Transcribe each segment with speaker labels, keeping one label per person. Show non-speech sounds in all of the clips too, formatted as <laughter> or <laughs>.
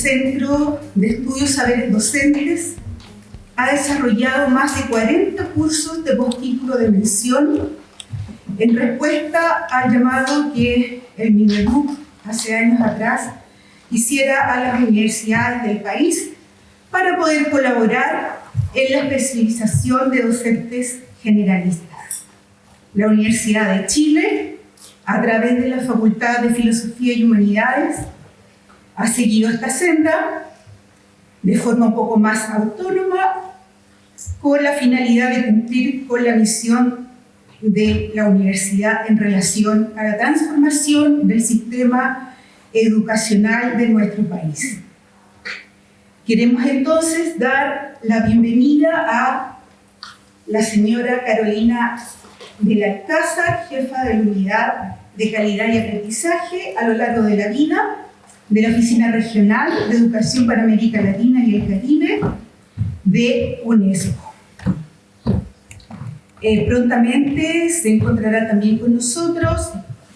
Speaker 1: Centro de Estudios Saberes Docentes ha desarrollado más de 40 cursos de postítulo de mención en respuesta al llamado que el MINEDUC hace años atrás hiciera a las universidades del país para poder colaborar en la especialización de docentes generalistas. La Universidad de Chile, a través de la Facultad de Filosofía y Humanidades, ha seguido esta senda de forma un poco más autónoma con la finalidad de cumplir con la misión de la universidad en relación a la transformación del sistema educacional de nuestro país. Queremos entonces dar la bienvenida a la señora Carolina de la Alcázar, jefa de la Unidad de Calidad y Aprendizaje a lo largo de la vida de la Oficina Regional de Educación para América Latina y el Caribe de UNESCO. Eh, prontamente se encontrará también con nosotros,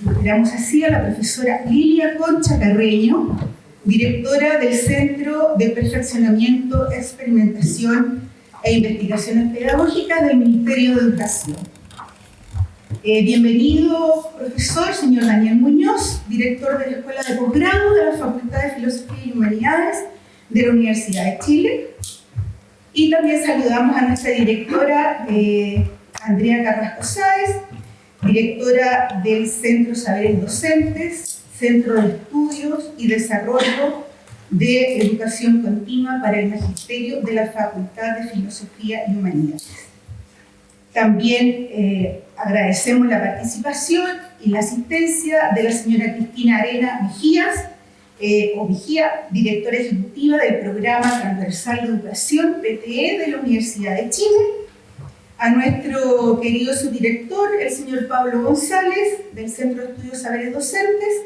Speaker 1: esperamos así, a la profesora Lilia Concha Carreño, directora del Centro de Perfeccionamiento, Experimentación e Investigaciones Pedagógicas del Ministerio de Educación. Eh, bienvenido, profesor, señor Daniel Muñoz, director de la Escuela de Posgrado de la Facultad de Filosofía y Humanidades de la Universidad de Chile. Y también saludamos a nuestra directora, eh, Andrea Carrasco Sáez, directora del Centro Saberes Docentes, Centro de Estudios y Desarrollo de Educación Continua para el Magisterio de la Facultad de Filosofía y Humanidades. También eh, agradecemos la participación y la asistencia de la señora Cristina Arena Mejías, eh, o directora ejecutiva del Programa Transversal de Educación PTE de la Universidad de Chile, a nuestro querido subdirector, el señor Pablo González, del Centro de Estudios Saberes Docentes,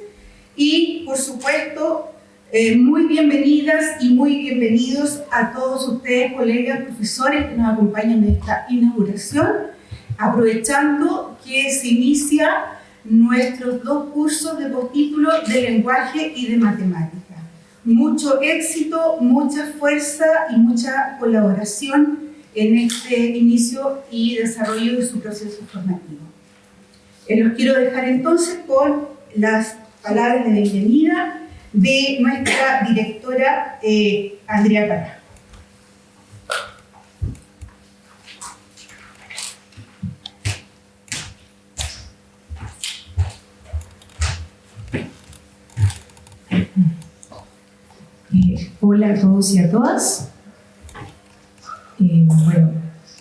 Speaker 1: y por supuesto, eh, muy bienvenidas y muy bienvenidos a todos ustedes, colegas, profesores que nos acompañan en esta inauguración, aprovechando que se inicia nuestros dos cursos de postítulo de lenguaje y de matemática. Mucho éxito, mucha fuerza y mucha colaboración en este inicio y desarrollo de su proceso formativo. Eh, los quiero dejar entonces con las palabras de bienvenida de nuestra directora eh, Andrea Pará.
Speaker 2: Eh, hola a todos y a todas. Eh, bueno,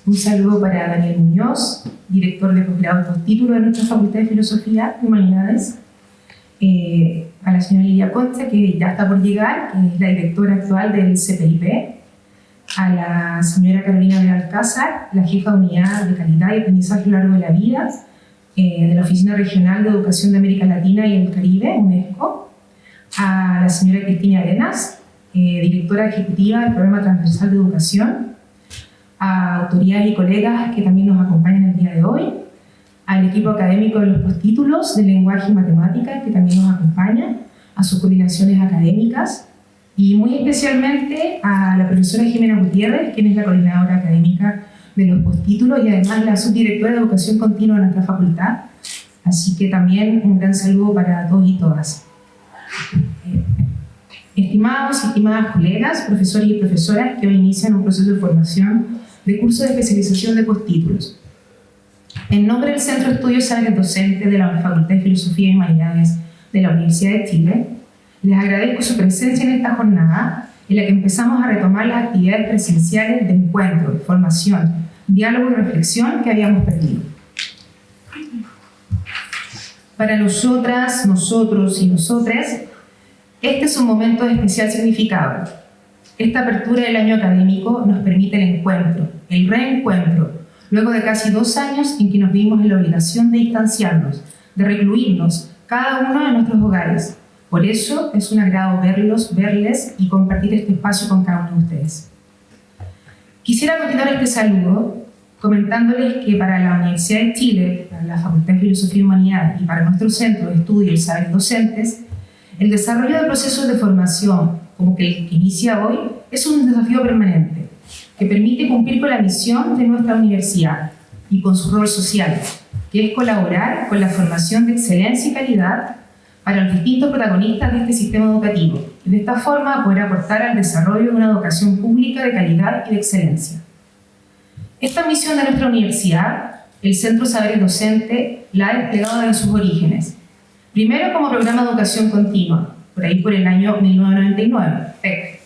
Speaker 2: un saludo para Daniel Muñoz, director de posgrado de postítulo de nuestra Facultad de Filosofía y Humanidades, a la señora Lidia Concha, que ya está por llegar, que es la directora actual del CPIP, a la señora Carolina de Alcázar, la jefa de unidad de calidad y aprendizaje a lo largo de la vida, eh, de la Oficina Regional de Educación de América Latina y el Caribe, UNESCO, a la señora Cristina Arenas, directora ejecutiva del Programa Transversal de Educación, a autoridades y colegas que también nos acompañan el día de hoy, al equipo académico de los postítulos de lenguaje y matemática que también nos acompaña, a sus coordinaciones académicas y muy especialmente a la profesora Jimena Gutiérrez, quien es la coordinadora académica de los postítulos y además la subdirectora de Educación Continua de nuestra facultad. Así que también un gran saludo para todos y todas. Eh, estimados y estimadas colegas, profesores y profesoras que hoy inician un proceso de formación de curso de especialización de postítulos. En nombre del Centro de Estudios Saberes Docentes de la Facultad de Filosofía y Humanidades de la Universidad de Chile, les agradezco su presencia en esta jornada en la que empezamos a retomar las actividades presenciales de encuentro, formación, diálogo y reflexión que habíamos perdido. Para nosotras, nosotros y nosotres, este es un momento de especial significado. Esta apertura del año académico nos permite el encuentro, el reencuentro, luego de casi dos años en que nos vimos en la obligación de distanciarnos, de recluirnos, cada uno de nuestros hogares. Por eso es un agrado verlos, verles y compartir este espacio con cada uno de ustedes. Quisiera continuar este saludo comentándoles que para la Universidad de Chile, para la Facultad de Filosofía y Humanidad y para nuestro Centro de Estudios y Saberes Docentes, el desarrollo de procesos de formación, como el que inicia hoy, es un desafío permanente que permite cumplir con la misión de nuestra universidad y con su rol social, que es colaborar con la formación de excelencia y calidad para los distintos protagonistas de este sistema educativo de esta forma poder aportar al desarrollo de una educación pública de calidad y de excelencia. Esta misión de nuestra universidad, el Centro Saberes Docente, la ha desplegado desde sus orígenes. Primero como programa de educación continua, por ahí por el año 1999, PEC.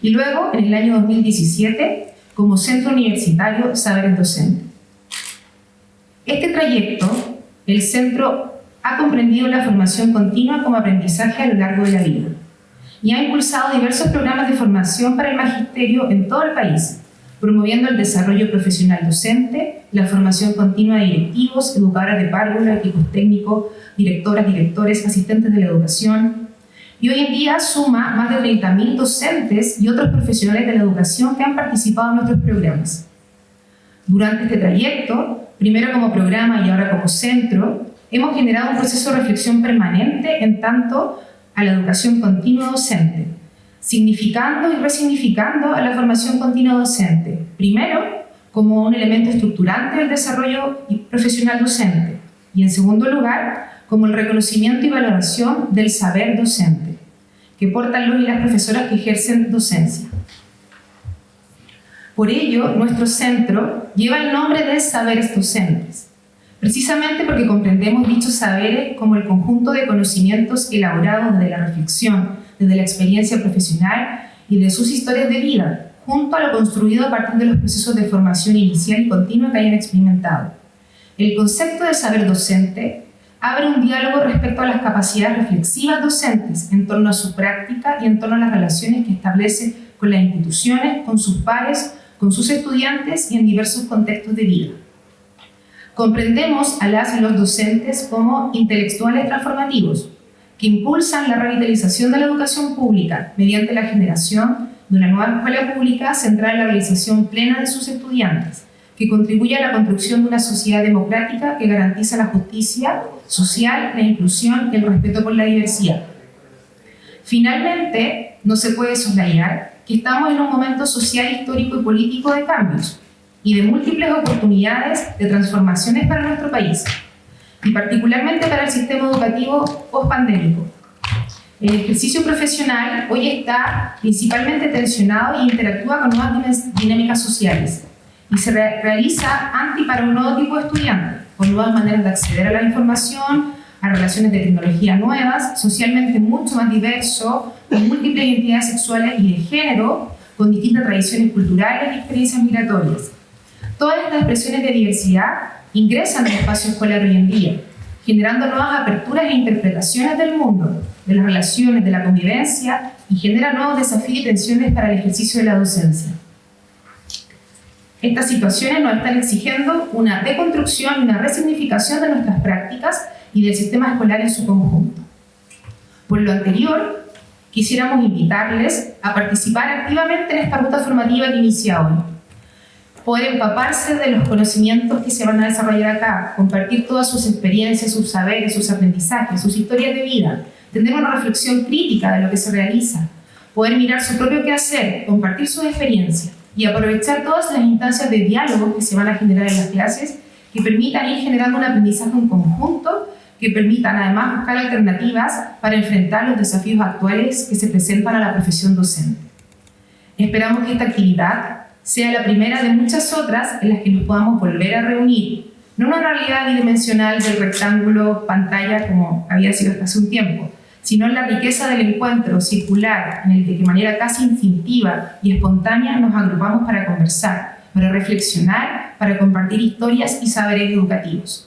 Speaker 2: Y luego, en el año 2017, como Centro Universitario Saberes Docente. Este trayecto, el centro ha comprendido la formación continua como aprendizaje a lo largo de la vida y ha impulsado diversos programas de formación para el magisterio en todo el país, promoviendo el desarrollo profesional docente, la formación continua de directivos, educadoras de párvulo, equipos técnicos, directoras, directores, asistentes de la educación, y hoy en día suma más de 30.000 docentes y otros profesionales de la educación que han participado en nuestros programas. Durante este trayecto, primero como programa y ahora como centro, hemos generado un proceso de reflexión permanente en tanto a la educación continua docente, significando y resignificando a la formación continua docente. Primero, como un elemento estructurante del desarrollo profesional docente y en segundo lugar, como el reconocimiento y valoración del saber docente, que portan los y las profesoras que ejercen docencia. Por ello, nuestro centro lleva el nombre de Saberes Docentes, precisamente porque comprendemos dichos saberes como el conjunto de conocimientos elaborados desde la reflexión, desde la experiencia profesional y de sus historias de vida, junto a lo construido a partir de los procesos de formación inicial y continua que hayan experimentado. El concepto de saber docente abre un diálogo respecto a las capacidades reflexivas docentes en torno a su práctica y en torno a las relaciones que establece con las instituciones, con sus pares, con sus estudiantes y en diversos contextos de vida. Comprendemos a las y los docentes como intelectuales transformativos, que impulsan la revitalización de la educación pública mediante la generación de una nueva escuela pública centrada en la realización plena de sus estudiantes, que contribuye a la construcción de una sociedad democrática que garantiza la justicia social, la inclusión y el respeto por la diversidad. Finalmente, no se puede soslayar que estamos en un momento social, histórico y político de cambios y de múltiples oportunidades de transformaciones para nuestro país, y particularmente para el sistema educativo post-pandémico. El ejercicio profesional hoy está principalmente tensionado e interactúa con nuevas dinámicas sociales y se realiza anti para un nuevo tipo de estudiante, con nuevas maneras de acceder a la información, a relaciones de tecnología nuevas, socialmente mucho más diverso, con múltiples identidades sexuales y de género, con distintas tradiciones culturales y experiencias migratorias. Todas estas expresiones de diversidad ingresan al espacio escolar hoy en día, generando nuevas aperturas e interpretaciones del mundo, de las relaciones, de la convivencia y genera nuevos desafíos y tensiones para el ejercicio de la docencia. Estas situaciones nos están exigiendo una deconstrucción y una resignificación de nuestras prácticas y del sistema escolar en su conjunto. Por lo anterior, quisiéramos invitarles a participar activamente en esta ruta formativa que inicia hoy. Poder empaparse de los conocimientos que se van a desarrollar acá, compartir todas sus experiencias, sus saberes, sus aprendizajes, sus historias de vida, tener una reflexión crítica de lo que se realiza, poder mirar su propio quehacer, compartir sus experiencias y aprovechar todas las instancias de diálogo que se van a generar en las clases que permitan ir generando un aprendizaje en conjunto, que permitan además buscar alternativas para enfrentar los desafíos actuales que se presentan a la profesión docente. Esperamos que esta actividad sea la primera de muchas otras en las que nos podamos volver a reunir, no una realidad bidimensional del rectángulo pantalla como había sido hasta hace un tiempo, sino en la riqueza del encuentro circular en el que de manera casi instintiva y espontánea nos agrupamos para conversar, para reflexionar, para compartir historias y saberes educativos.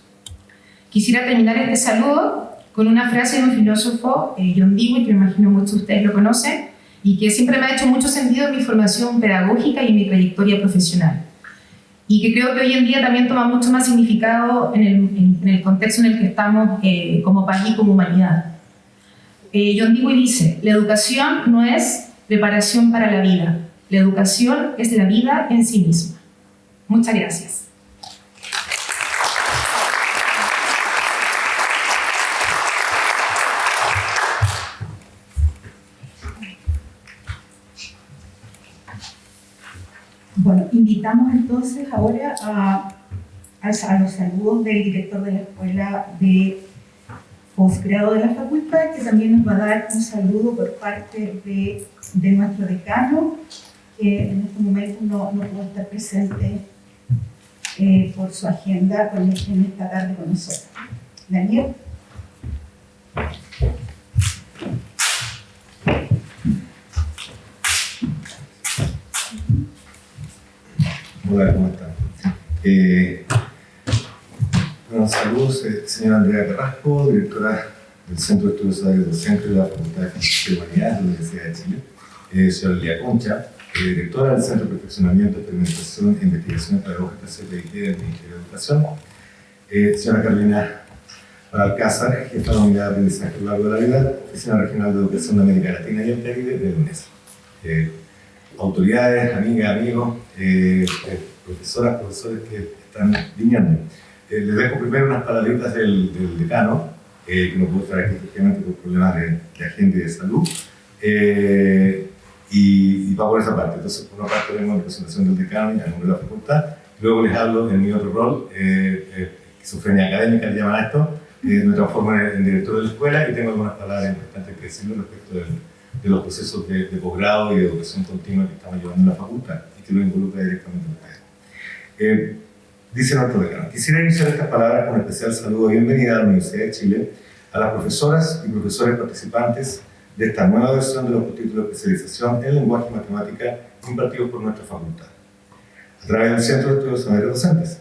Speaker 2: Quisiera terminar este saludo con una frase de un filósofo, eh, John Dewey, que me imagino muchos de ustedes lo conocen, y que siempre me ha hecho mucho sentido en mi formación pedagógica y en mi trayectoria profesional. Y que creo que hoy en día también toma mucho más significado en el, contexto en el que estamos eh, como país y como humanidad eh, John Dewey dice, la educación no es preparación para la vida, la educación es la vida en sí misma. Muchas gracias.
Speaker 1: Bueno, invitamos entonces ahora a, a, a los saludos del director de la Escuela de Posgrado de la Facultad, que también nos va a dar un saludo por parte de, de nuestro decano, que en este momento no, no pudo estar presente eh, por su agenda con, en esta tarde con nosotros. Daniel.
Speaker 3: Hola, ¿cómo están? Eh, bueno, saludos, eh, señora Andrea Carrasco, directora del Centro de Estudios Sociales Docentes de la Facultad de Humanidades de la Universidad de Chile, eh, señora Lía Concha, eh, directora del Centro de Perfeccionamiento, Experimentación e Investigación Pedagógicas CPIT del Ministerio de Educación, eh, señora Carolina Alcázar, jefa de la Unidad de Aprendizaje a lo largo de la vida, Oficina Regional de Educación de América Latina y el Caribe de UNESCO. Eh, autoridades, amigas, amigos, profesoras, profesores que están viniendo. Eh, les dejo primero unas palabritas del, del decano, que no pudo estar aquí efectivamente por problemas de, de agenda y de salud. y, y va por esa parte. Entonces, por una parte vengo en representación del decano y a nombre de la facultad. Luego les hablo en mi otro rol, esquizofrenia académica, le llaman a esto. me transformo en, en director de la escuela y tengo algunas palabras importantes que decirle respecto del de los procesos de, de, posgrado y de educación continua que estamos llevando en la facultad y que lo involucra directamente a ustedes. Dice nuestro decano, quisiera iniciar estas palabras con un especial saludo de bienvenida a la Universidad de Chile, a las profesoras y profesores participantes de esta nueva versión de los títulos de especialización en lenguaje y matemática impartidos por nuestra facultad, a través del Centro de Estudios Saberes Docentes,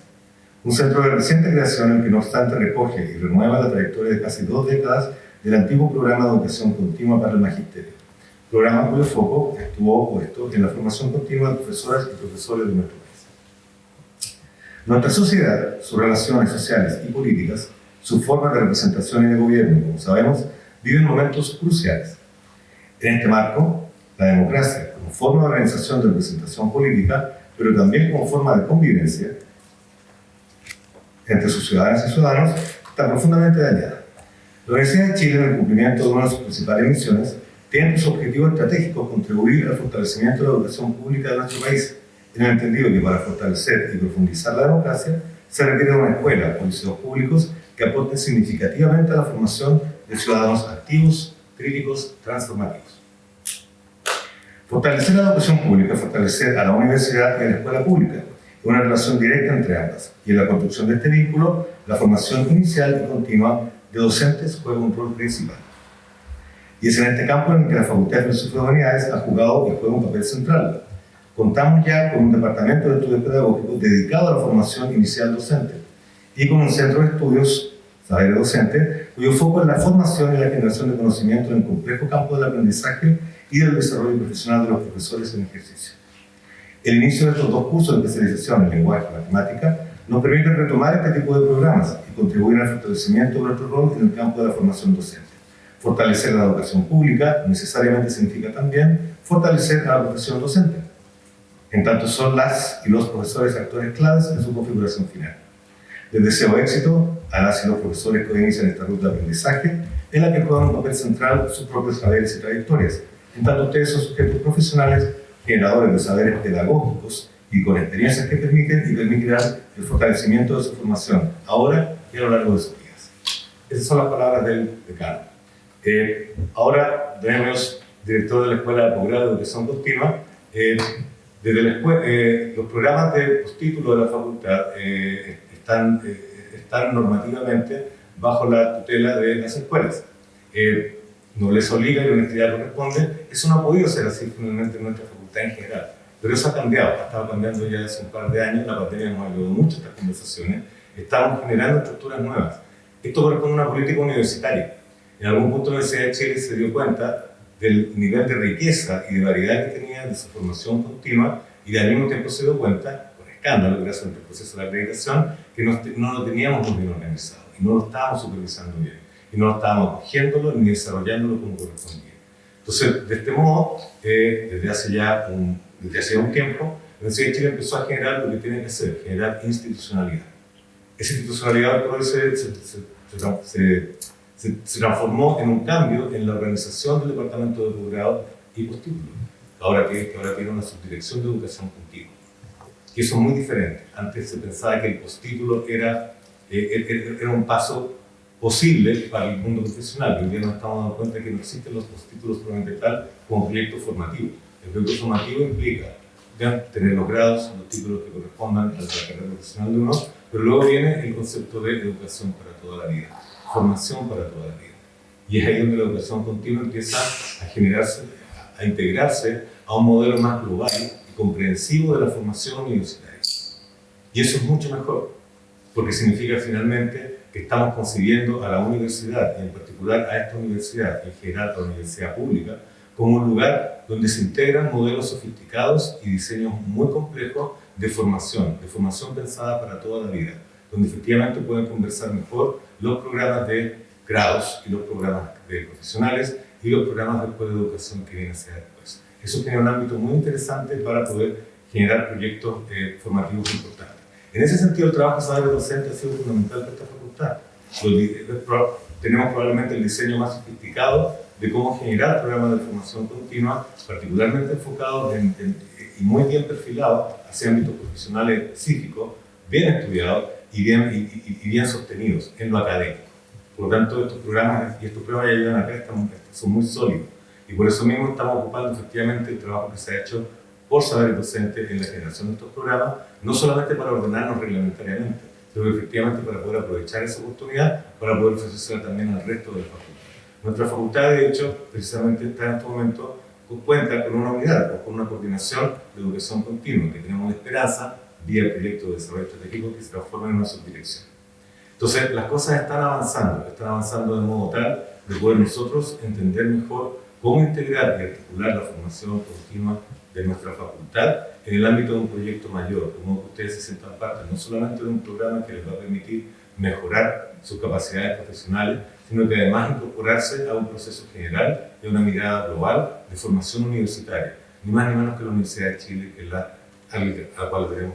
Speaker 3: un centro de reciente creación que no obstante recoge y renueva la trayectoria de casi dos décadas del antiguo programa de educación continua para el magisterio programa cuyo foco estuvo puesto en la formación continua de profesoras y profesores de nuestro. Nuestra sociedad, sus relaciones sociales y políticas, su forma de representación y de gobierno, como sabemos, viven momentos cruciales. En este marco, la democracia, como forma de organización de representación política, pero también como forma de convivencia entre sus ciudadanas y ciudadanos, está profundamente dañada. La Universidad de Chile, en el cumplimiento de una de sus principales misiones, tiene su objetivo estratégico contribuir al fortalecimiento de la educación pública de nuestro país, en el entendido que para fortalecer y profundizar la democracia se requiere una escuela o liceos públicos que aporten significativamente a la formación de ciudadanos activos, críticos, transformativos. Fortalecer la educación pública, fortalecer a la universidad y a la escuela pública, una relación directa entre ambas. Y en la construcción de este vínculo, la formación inicial y continua de docentes juega un rol principal. Y es en este campo en el que la Facultad de Filosofía y Humanidades ha jugado y juega un papel central. Contamos ya con un departamento de estudios pedagógicos dedicado a la formación inicial docente y con un centro de estudios, saber docente, cuyo foco es la formación y la generación de conocimiento en el complejo campo del aprendizaje y del desarrollo profesional de los profesores en ejercicio. El inicio de estos dos cursos de especialización en lenguaje y matemática nos permite retomar este tipo de programas y contribuir al fortalecimiento de nuestro rol en el campo de la formación docente. Fortalecer la educación pública necesariamente significa también fortalecer a la profesión docente, en tanto son las y los profesores actores claves en su configuración final. Les deseo éxito a las y los profesores que inician esta ruta de aprendizaje, en la que juegan un papel central sus propios saberes y trayectorias, en tanto ustedes son sujetos profesionales, generadores de saberes pedagógicos y con experiencias que permiten y permitirán el fortalecimiento de su formación, ahora y a lo largo de sus vidas. Esas son las palabras del decano. Eh, ahora, tenemos director de la Escuela de Posgrado de Educación Continua. Eh, desde la escuela, eh, los programas de postítulo de la facultad eh, están, eh, están normativamente bajo la tutela de las escuelas. no les obliga y universidad corresponde. Eso no ha podido ser así finalmente en nuestra facultad en general. Pero eso ha cambiado, ha estado cambiando ya hace un par de años, la pandemia nos ayudado mucho estas conversaciones. Estamos generando estructuras nuevas. Esto corresponde a una política universitaria en algún punto la Universidad de Chile se dio cuenta del nivel de riqueza y de variedad que tenía de su formación continua y al mismo tiempo se dio cuenta, con escándalo, gracias al proceso de acreditación, que no, no lo teníamos muy bien organizado y no lo estábamos supervisando bien y no lo estábamos cogiéndolo ni desarrollándolo como correspondía. Entonces, de este modo, eh, desde, hace ya un, desde hace un tiempo, la Universidad de Chile empezó a generar lo que tiene que hacer, generar institucionalidad. Esa institucionalidad por se, se, se se, transformó en un cambio en la organización del departamento de posgrado y postítulo, ahora que, ahora tiene una subdirección de educación continua. que son muy diferentes. Antes se pensaba que el postítulo era, eh, era un paso posible para el mundo profesional. Hoy día nos estamos dando cuenta que no existen los postítulos propiamente tal como proyecto formativo. El proyecto formativo implica tener los grados, los títulos que correspondan a la carrera profesional de uno, pero luego viene el concepto de educación para toda la vida, formación para toda la vida. Y es ahí donde la educación continua empieza a generarse, a integrarse a un modelo más global y comprensivo de la formación universitaria. Y eso es mucho mejor, porque significa finalmente que estamos concibiendo a la universidad, y en particular a esta universidad, en general a la universidad pública, como un lugar donde se integran modelos sofisticados y diseños muy complejos de formación, de formación pensada para toda la vida, donde efectivamente pueden conversar mejor los programas de grados y los programas de profesionales y los programas de educación que vienen a ser después. Eso tiene un ámbito muy interesante para poder generar proyectos eh, formativos importantes. En ese sentido, el trabajo de saber docente ha sido fundamental para esta facultad. Tenemos probablemente el diseño más sofisticado de cómo generar programas de formación continua, particularmente enfocados y muy bien perfilados hacia ámbitos profesionales específicos, bien estudiados y bien, y, bien sostenidos en lo académico. Por lo tanto, estos programas y estos programas ya ayudan acá son muy sólidos. Y por eso mismo estamos ocupando efectivamente el trabajo que se ha hecho por saber docente en la generación de estos programas, no solamente para ordenarnos reglamentariamente, sino efectivamente para poder aprovechar esa oportunidad para poder ofrecerla también al resto de la facultad. Nuestra facultad, de hecho, precisamente está en este momento, cuenta con una unidad o con una coordinación de educación continua, que tenemos esperanza, vía el proyecto de desarrollo estratégico, que se transforma en una subdirección. Entonces, las cosas están avanzando, están avanzando de modo tal de poder nosotros entender mejor cómo integrar y articular la formación continua de nuestra facultad en el ámbito de un proyecto mayor, como que ustedes se sientan parte no solamente de un programa que les va a permitir mejorar sus capacidades profesionales, sino que además incorporarse a un proceso general y a una mirada global de formación universitaria, ni más ni menos que la Universidad de Chile, que es la a la cual tenemos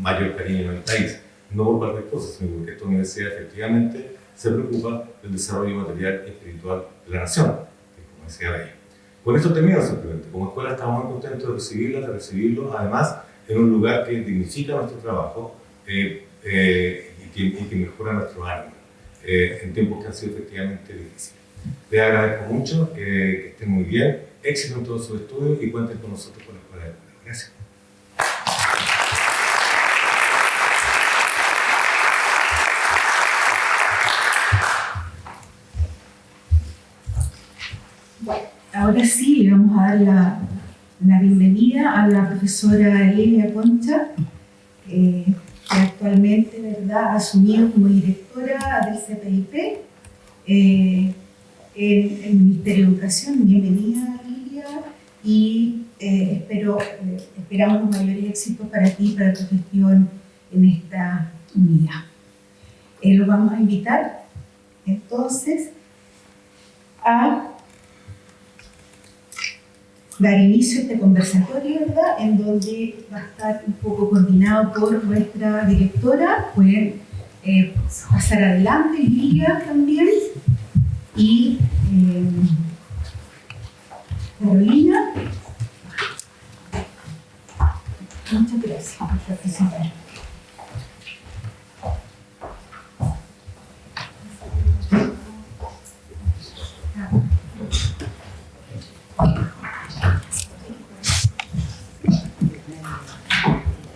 Speaker 3: mayor cariño en el país. No por cualquier cosa, sino porque esta universidad efectivamente se preocupa del desarrollo material y espiritual de la nación, como decía ella. Con esto termino simplemente. Como escuela estamos muy contentos de recibirla, de recibirlo, además en un lugar que dignifica nuestro trabajo eh, eh, y, que, y, que, mejora nuestro ánimo eh, en tiempos que han sido efectivamente difíciles. Les agradezco mucho, que estén muy bien, éxito en todos sus estudios y cuenten con nosotros por la Escuela de Gracias.
Speaker 1: Ahora sí le vamos a dar la, la bienvenida a la profesora Elia Concha, eh, que actualmente ha asumido como directora del CPIP eh, en el Ministerio de Educación. Bienvenida, Lilia, y eh, espero, esperamos mayores éxitos para ti, para tu gestión en esta unidad. lo vamos a invitar entonces a dar inicio a este conversatorio, ¿verdad? En donde va a estar un poco coordinado por nuestra directora, pueden eh, pasar adelante, Lilia también, y eh, Carolina. Muchas gracias por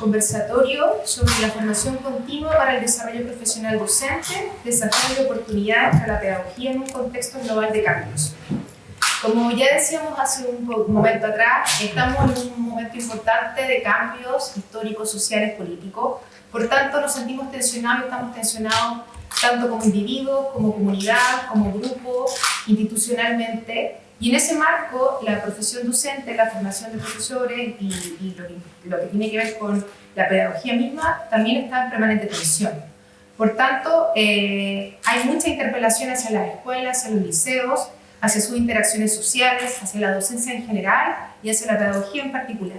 Speaker 2: conversatorio sobre la formación continua para el desarrollo profesional docente, desafíos y oportunidades para la pedagogía en un contexto global de cambios. Como ya decíamos hace un momento atrás, estamos en un momento importante de cambios históricos, sociales, políticos. Por tanto, nos sentimos tensionados estamos tensionados tanto como individuos, como comunidad, como grupo, institucionalmente. Y en ese marco, la profesión docente, la formación de profesores y, lo, que, tiene que ver con la pedagogía misma también está en permanente tensión. Por tanto, eh, hay mucha interpelación hacia las escuelas, hacia los liceos, hacia sus interacciones sociales, hacia la docencia en general y hacia la pedagogía en particular.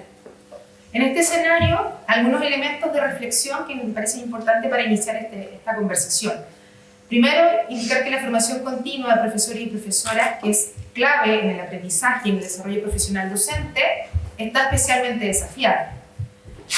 Speaker 2: En este escenario, algunos elementos de reflexión que me parecen importantes para iniciar este, esta conversación. Primero, indicar que la formación continua de profesores y profesoras, que es clave en el aprendizaje y en el desarrollo profesional docente, está especialmente desafiada.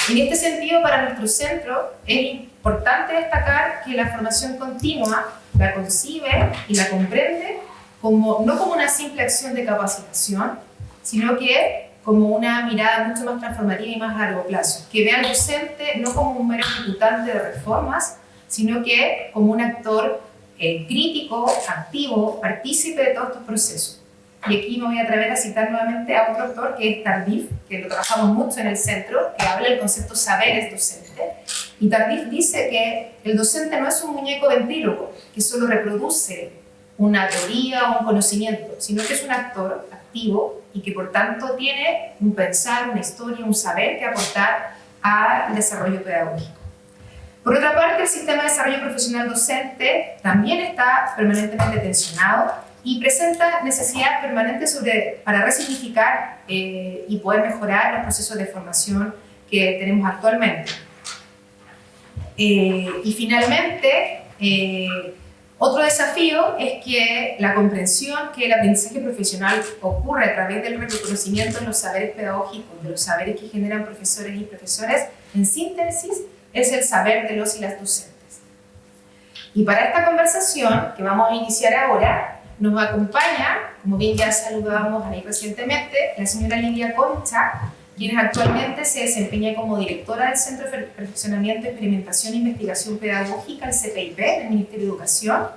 Speaker 2: En este sentido, para nuestro centro es importante destacar que la formación continua la concibe y la comprende como, no como una simple acción de capacitación, sino que como una mirada mucho más transformativa y más a largo plazo, que ve al docente no como un mero ejecutante de reformas, sino que como un actor eh, crítico, activo, partícipe de todos estos procesos. Y aquí me voy a atrever a citar nuevamente a otro autor que es Tardif, que lo trabajamos mucho en el centro, que habla del concepto saberes docente. Y Tardif dice que el docente no es un muñeco ventríloco que solo reproduce una teoría o un conocimiento, sino que es un actor activo y que por tanto tiene un pensar, una historia, un saber que aportar al desarrollo pedagógico. Por otra parte, el sistema de desarrollo profesional docente también está permanentemente tensionado y presenta necesidades permanentes sobre, para resignificar eh, y poder mejorar los procesos de formación que tenemos actualmente. Eh, y finalmente, eh, otro desafío es que la comprensión que el aprendizaje profesional ocurre a través del reconocimiento de los saberes pedagógicos, de los saberes que generan profesores y profesoras, en síntesis, es el saber de los y las docentes. Y para esta conversación que vamos a iniciar ahora, nos acompaña, como bien ya saludábamos ahí recientemente, la señora Lidia Concha, quien actualmente se desempeña como directora del Centro de Perfeccionamiento, Experimentación e Investigación Pedagógica, el CPIP, del Ministerio de Educación.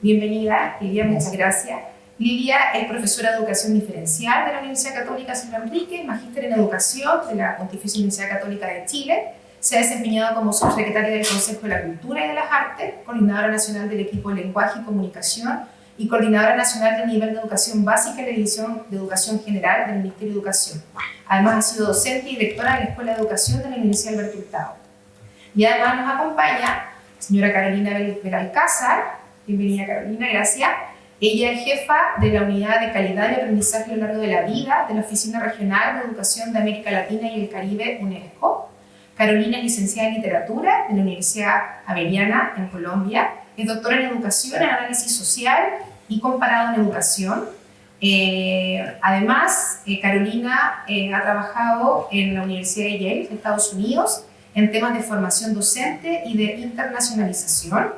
Speaker 2: Bienvenida, Lidia, muchas gracias. Lidia es profesora de Educación Diferencial de la Universidad Católica San Enrique, magíster en Educación de la Pontificia Universidad Católica de Chile, se ha desempeñado como subsecretaria del Consejo de la Cultura y de las Artes, coordinadora nacional del equipo Lenguaje y Comunicación y coordinadora nacional del nivel de educación básica y la división de educación general del Ministerio de Educación. Además ha sido docente y directora de la Escuela de Educación de la Universidad Alberto Hurtado. Y además nos acompaña señora Carolina Belalcázar, bienvenida Carolina, gracias. Ella es jefa de la Unidad de Calidad y Aprendizaje a lo largo de la vida de la Oficina Regional de Educación de América Latina y el Caribe, UNESCO. Carolina es licenciada en Literatura de la Universidad Avellana, en Colombia. Es doctora en Educación, en Análisis Social y comparado en educación. Eh, además, eh, Carolina eh, ha trabajado en la Universidad de Yale, de Estados Unidos, en temas de formación docente y de internacionalización.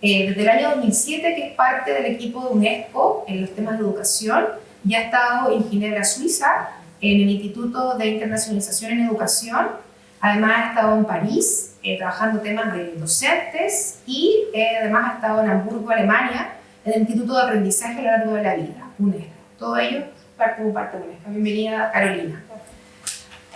Speaker 2: desde el año 2007, que es parte del equipo de UNESCO en los temas de educación, y ha estado en Ginebra, Suiza, en el Instituto de Internacionalización en Educación. Además, ha estado en París, trabajando temas de docentes, y además ha estado en Hamburgo, Alemania, el Instituto de Aprendizaje a lo largo de la vida, UNESCO. Todo ello parte de parte de UNESCO. Bienvenida, Carolina.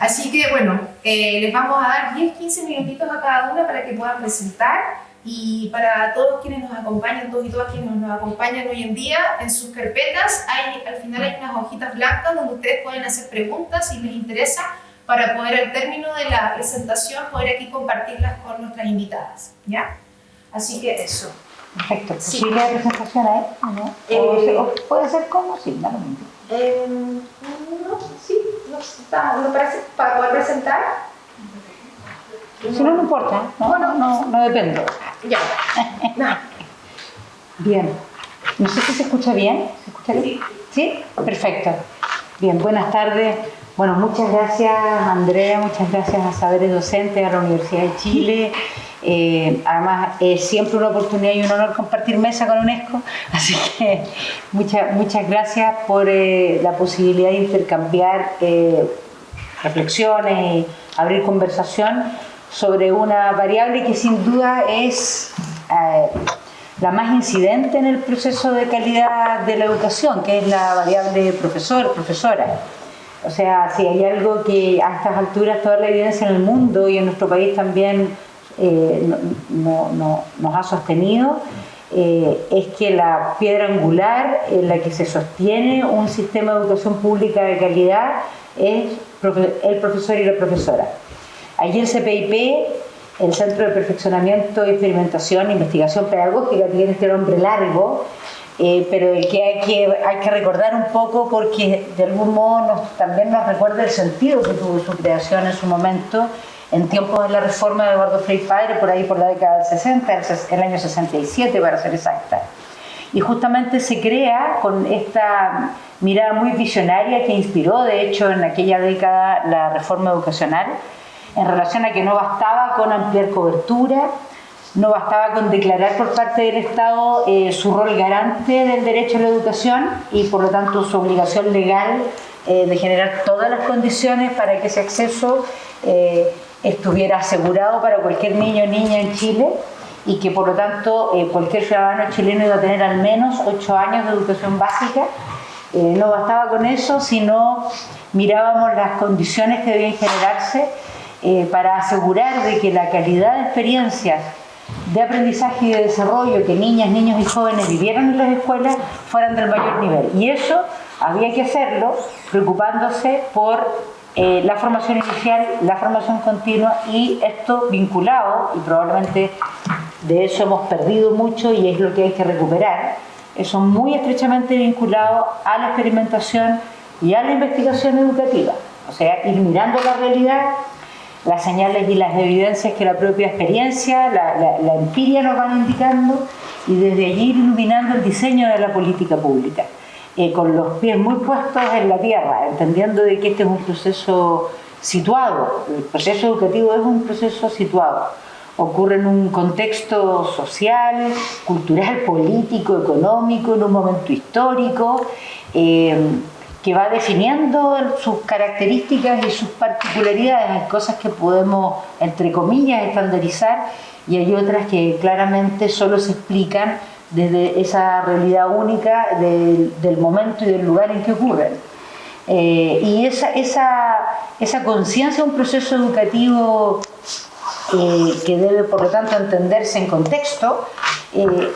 Speaker 2: Así que, bueno, eh, les vamos a dar 10-15 minutitos a cada una para que puedan presentar y para todos quienes nos acompañan, todos y todas quienes nos acompañan hoy en día, en sus carpetas hay, al final hay unas hojitas blancas donde ustedes pueden hacer preguntas si les interesa para poder al término de la presentación poder aquí compartirlas con nuestras invitadas, ¿ya? Así que eso.
Speaker 4: Perfecto. ¿Posible sí. presentación ahí? ¿no? Eh, o, puede ser como, sí, da lo mismo.
Speaker 2: Eh, no, sí, no, está, no parece, para poder presentar.
Speaker 4: Si no, no importa, no, bueno, no, no depende.
Speaker 2: Ya. <laughs> no.
Speaker 4: Bien. No sé si se escucha bien. ¿Se escucha bien? Sí. ¿Sí? Perfecto. Bien, buenas tardes. Bueno, muchas gracias Andrea, muchas gracias a Saberes Docentes, a la Universidad de Chile. Eh, además, es siempre una oportunidad y un honor compartir mesa con UNESCO, así que muchas, muchas gracias por eh, la posibilidad de intercambiar eh, reflexiones abrir conversación sobre una variable que sin duda es la más incidente en el proceso de calidad de la educación, que es la variable profesor, profesora. O sea, si hay algo que a estas alturas toda la evidencia en el mundo y en nuestro país también eh, no, no, nos ha sostenido eh, es que la piedra angular en la que se sostiene un sistema de educación pública de calidad es el profesor y la profesora. Allí el CPIP el Centro de Perfeccionamiento, Experimentación e Investigación Pedagógica, tiene este nombre largo, eh, pero el que hay, que hay que recordar un poco porque de algún modo también nos recuerda el sentido que tuvo su creación en su momento, en tiempos de la reforma de Eduardo Frei Padre, por ahí por la década del 60, el año 67 para ser exacta. Y justamente se crea con esta mirada muy visionaria que inspiró, de hecho, en aquella década la reforma educacional, en relación a que no bastaba con ampliar cobertura, no bastaba con declarar por parte del Estado eh, su rol garante del derecho a la educación y por lo tanto su obligación legal eh, de generar todas las condiciones para que ese acceso eh, estuviera asegurado para cualquier niño o niña en Chile y que por lo tanto cualquier ciudadano chileno iba a tener al menos ocho años de educación básica. no bastaba con eso, sino mirábamos las condiciones que debían generarse para asegurar de que la calidad de experiencias de aprendizaje y de desarrollo que niñas, niños y jóvenes vivieron en las escuelas fueran del mayor nivel. Y eso había que hacerlo preocupándose por eh, la formación inicial, la formación continua y esto vinculado, y probablemente de eso hemos perdido mucho y es lo que hay que recuperar, eso muy estrechamente vinculado a la experimentación y a la investigación educativa. O sea, ir mirando la realidad las señales y las evidencias que la propia experiencia, la, empiria nos van indicando y desde allí iluminando el diseño de la política pública, eh, con los pies muy puestos en la tierra, entendiendo de que este es un proceso situado, el proceso educativo es un proceso situado, ocurre en un contexto social, cultural, <laughs> político, económico, en un momento histórico, eh, que va definiendo sus características y sus particularidades. Hay cosas que podemos, entre comillas, estandarizar y hay otras que claramente solo se explican desde esa realidad única del momento y del lugar en que ocurren. Eh, y esa, esa, esa conciencia de un proceso educativo eh, que debe, por lo tanto, entenderse en contexto, eh,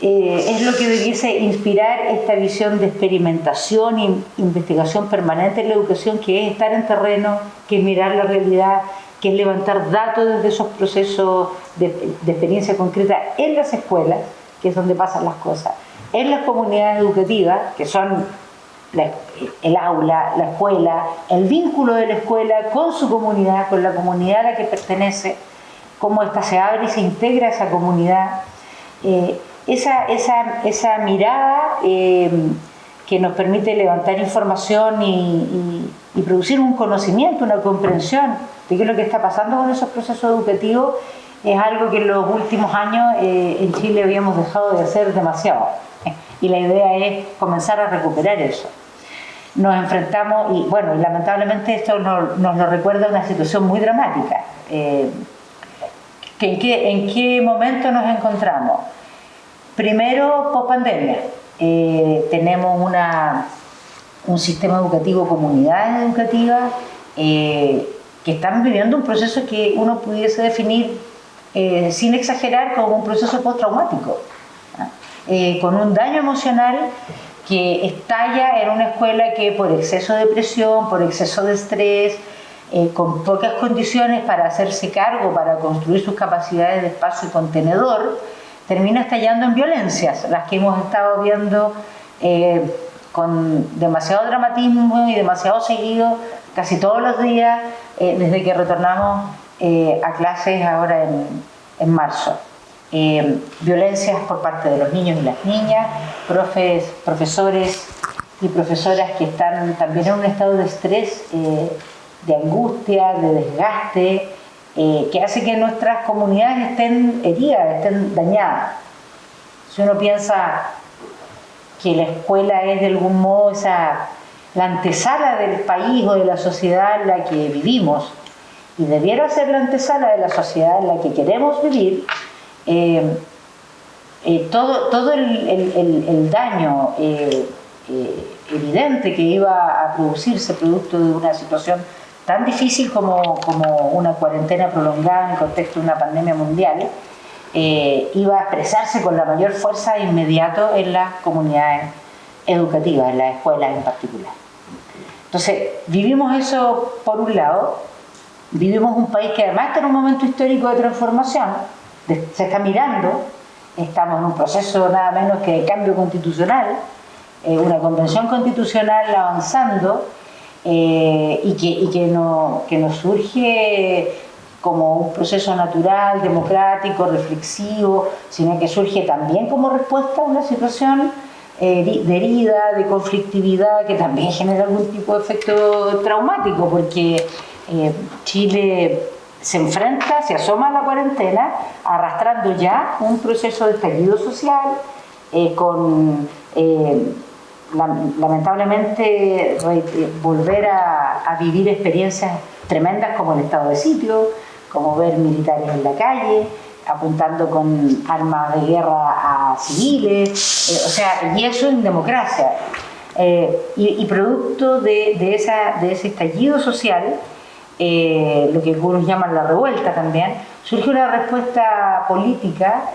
Speaker 4: eh, es lo que debiese inspirar esta visión de experimentación e investigación permanente en la educación, que es estar en terreno, que es mirar la realidad, que es levantar datos desde esos procesos de, experiencia concreta en las escuelas, que es donde pasan las cosas, en las comunidades educativas, que son el aula, la escuela, el vínculo de la escuela con su comunidad, con la comunidad a la que pertenece, cómo ésta se abre y se integra a esa comunidad. Eh, esa, esa, esa mirada eh, que nos permite levantar información y, producir un conocimiento, una comprensión de qué es lo que está pasando con esos procesos educativos, es algo que en los últimos años eh, en Chile habíamos dejado de hacer demasiado. <laughs> Y la idea es comenzar a recuperar eso. Nos enfrentamos, y bueno, lamentablemente esto nos, lo recuerda una situación muy dramática. Eh, ¿En qué, ¿En qué momento nos encontramos? Primero, post pandemia. Eh, tenemos un sistema educativo, comunidades educativas, eh, que están viviendo un proceso que uno pudiese definir, eh, sin exagerar, como un proceso postraumático, con un daño emocional que estalla en una escuela que por exceso de presión, por exceso de estrés, con pocas condiciones para hacerse cargo, para construir sus capacidades de espacio y contenedor, termina estallando en violencias, las que hemos estado viendo eh, con demasiado dramatismo y demasiado seguido casi todos los días eh, desde que retornamos eh, a clases ahora en, en marzo. violencias por parte de los niños y las niñas, profes, profesores y profesoras que están también en un estado de estrés, de angustia, de desgaste, eh, que hace que nuestras comunidades estén heridas, estén dañadas. Si uno piensa que la escuela es de algún modo esa, la antesala del país o de la sociedad en la que vivimos, y debiera ser la antesala de la sociedad en la que queremos vivir, eh, eh, todo, todo el, daño evidente que iba a producirse producto de una situación tan difícil como, como una cuarentena prolongada en el contexto de una pandemia mundial, eh, iba a expresarse con la mayor fuerza inmediato en las comunidades educativas, en las escuelas en particular. Entonces, vivimos eso por un lado, Vivimos un país que además está en un momento histórico de transformación, se está mirando, estamos en un proceso nada menos que de cambio constitucional, eh, una convención constitucional avanzando eh, y, que, y que, no, que nos surge como un proceso natural, democrático, reflexivo, sino que surge también como respuesta a una situación eh, de herida, de conflictividad, que también genera algún tipo de efecto traumático, porque eh, Chile se enfrenta, se asoma a la cuarentena, arrastrando ya un proceso de estallido social, con lamentablemente volver a, vivir experiencias tremendas como el estado de sitio, como ver militares en la calle, apuntando con armas de guerra a civiles, eh, o sea, y eso en democracia. Eh, y, producto de ese estallido social, eh, lo que algunos llaman la revuelta también, surge una respuesta política,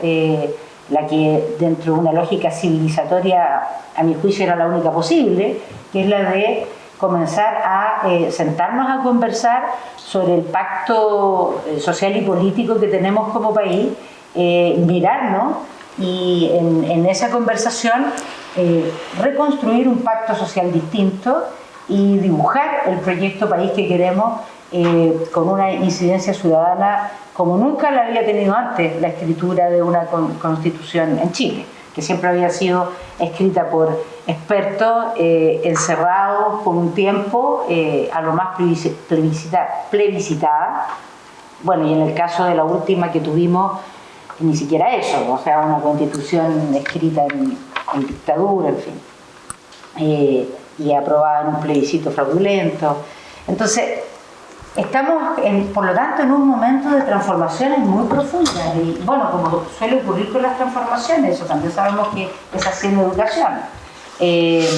Speaker 4: la que dentro de una lógica civilizatoria, a mi juicio, era la única posible, que es la de comenzar a sentarnos a conversar sobre el pacto eh, social y político que tenemos como país, eh, mirarnos y en, esa conversación eh, reconstruir un pacto social distinto y dibujar el proyecto país que queremos con una incidencia ciudadana como nunca la había tenido antes la escritura de una constitución en Chile, que siempre había sido escrita por expertos eh, encerrados por un tiempo, eh, a lo más plebiscitada, Bueno, y en el caso de la última que tuvimos, ni siquiera eso, o sea, una constitución escrita en, dictadura, en fin, eh, y aprobada en un plebiscito fraudulento. Entonces, estamos, por lo tanto, en un momento de transformaciones muy profundas. Y bueno, como suele ocurrir con las transformaciones, eso también sabemos que es haciendo educación eh,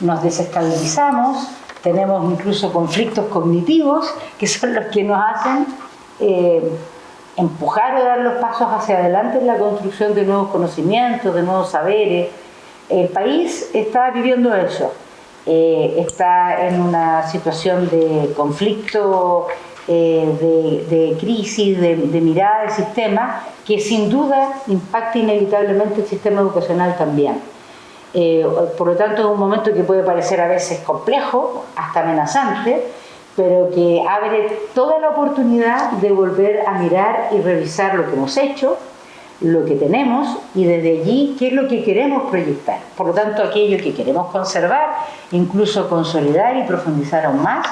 Speaker 4: nos desestabilizamos, tenemos incluso conflictos cognitivos que son los que nos hacen eh, empujar o dar los pasos hacia adelante en la construcción de nuevos conocimientos, de nuevos saberes. El país está viviendo eso, eh, está en una situación de conflicto, de, crisis, de, de mirada del sistema, que sin duda impacta inevitablemente el sistema educacional también. Eh, por lo tanto, es un momento que puede parecer a veces complejo, hasta amenazante, pero que abre toda la oportunidad de volver a mirar y revisar lo que hemos hecho, lo que tenemos y desde allí qué es lo que queremos proyectar. Por lo tanto, aquello que queremos conservar, incluso consolidar y profundizar aún más,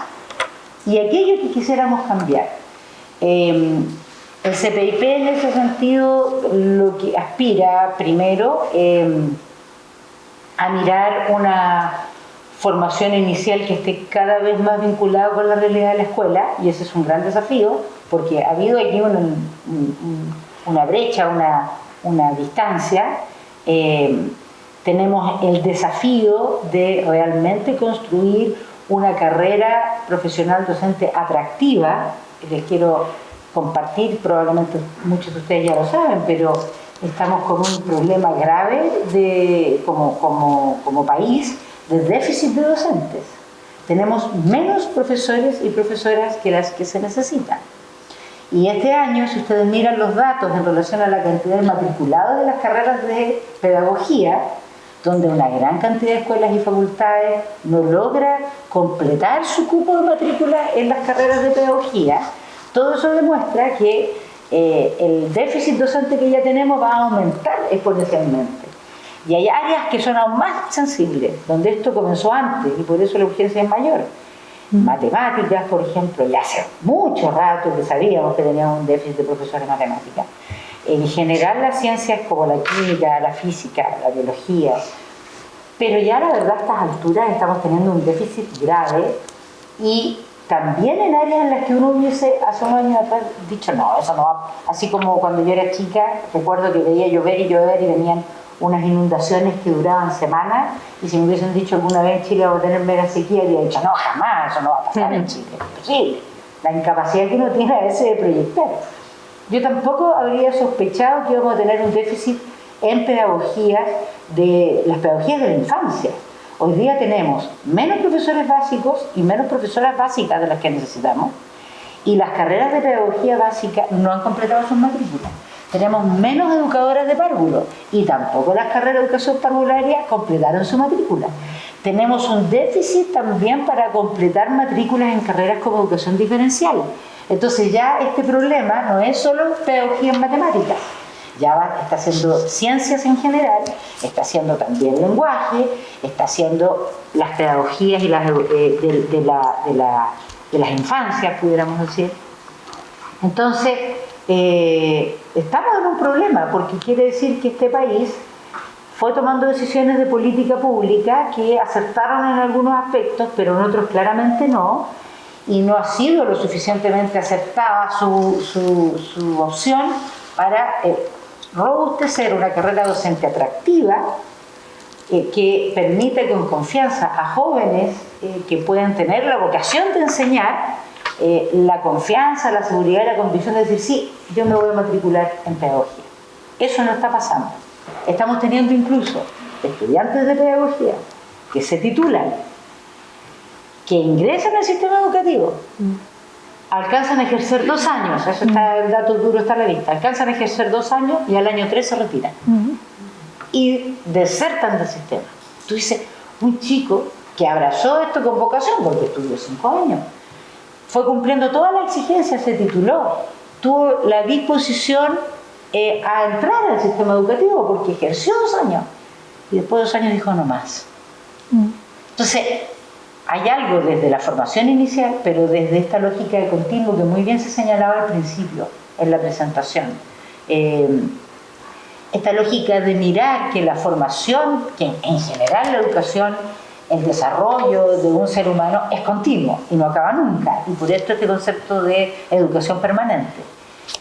Speaker 4: y aquello que quisiéramos cambiar. Eh, el CPIP en ese sentido lo que aspira primero eh, a mirar una formación inicial que esté cada vez más vinculada con la realidad de la escuela, y ese es un gran desafío, porque ha habido aquí una, brecha, una, distancia. Eh, tenemos el desafío de realmente construir una carrera profesional docente atractiva. Les quiero compartir, probablemente muchos de ustedes ya lo saben, pero estamos con un problema grave de, como, como, como país de déficit de docentes. Tenemos menos profesores y profesoras que las que se necesitan. Y este año, si ustedes miran los datos en relación a la cantidad de matriculados de las carreras de pedagogía, donde una gran cantidad de escuelas y facultades no logra completar su cupo de matrícula en las carreras de pedagogía, todo eso demuestra que eh, el déficit docente que ya tenemos va a aumentar exponencialmente. Y hay áreas que son aún más sensibles, donde esto comenzó antes y por eso la urgencia es mayor. Matemáticas, por ejemplo, ya hace mucho rato que sabíamos que teníamos un déficit de profesores de matemáticas. En general las ciencias como la química, la física, la biología, pero ya la verdad a estas alturas estamos teniendo un déficit grave y también en áreas en las que uno hubiese hace unos años atrás dicho, no, eso no va. Así como cuando yo era chica, recuerdo que veía llover y llover y venían unas inundaciones que duraban semanas y si me hubiesen dicho alguna vez en Chile vamos a tener mega sequía, habría dicho, no, jamás, eso no va a pasar en Chile, es imposible. La incapacidad que uno tiene a veces de proyectar. Yo tampoco habría sospechado que íbamos a tener un déficit en pedagogías de las pedagogías de la infancia Hoy día tenemos menos profesores básicos y menos profesoras básicas de las que necesitamos y las carreras de pedagogía básica no han completado sus matrículas. Tenemos menos educadoras de párvulo y tampoco las carreras de educación parvularia completaron su matrícula. Tenemos un déficit también para completar matrículas en carreras como educación diferencial. Entonces ya este problema no es solo pedagogía en matemáticas, ya está haciendo ciencias en general, está haciendo también lenguaje, está haciendo las pedagogías y las, eh, de, las infancias, pudiéramos decir. Entonces, eh, estamos en un problema, porque quiere decir que este país fue tomando decisiones de política pública que acertaron en algunos aspectos, pero en otros claramente no, y no ha sido lo suficientemente aceptada su, opción para eh, robustecer una carrera docente atractiva eh, que permite con confianza a jóvenes que pueden tener la vocación de enseñar, eh, la confianza, la seguridad y la convicción de decir, sí, yo me voy a matricular en pedagogía. Eso no está pasando. Estamos teniendo incluso estudiantes de pedagogía que se titulan, que ingresan al sistema educativo, alcanzan a ejercer dos años, eso está, el dato duro está a la vista, alcanzan a ejercer dos años y al año tres se retiran. Y desertan del sistema. Tú dices, un chico que abrazó esto con vocación, porque estudió cinco años, fue cumpliendo todas las exigencias, se tituló, tuvo la disposición eh, a entrar al sistema educativo porque ejerció dos años y después de dos años dijo no más. Entonces, hay algo desde la formación inicial, pero desde esta lógica de continuo que muy bien se señalaba al principio en la presentación. Eh, esta lógica de mirar que la formación, que en general la educación, el desarrollo de un ser humano es continuo y no acaba nunca. Y por esto este concepto de educación permanente.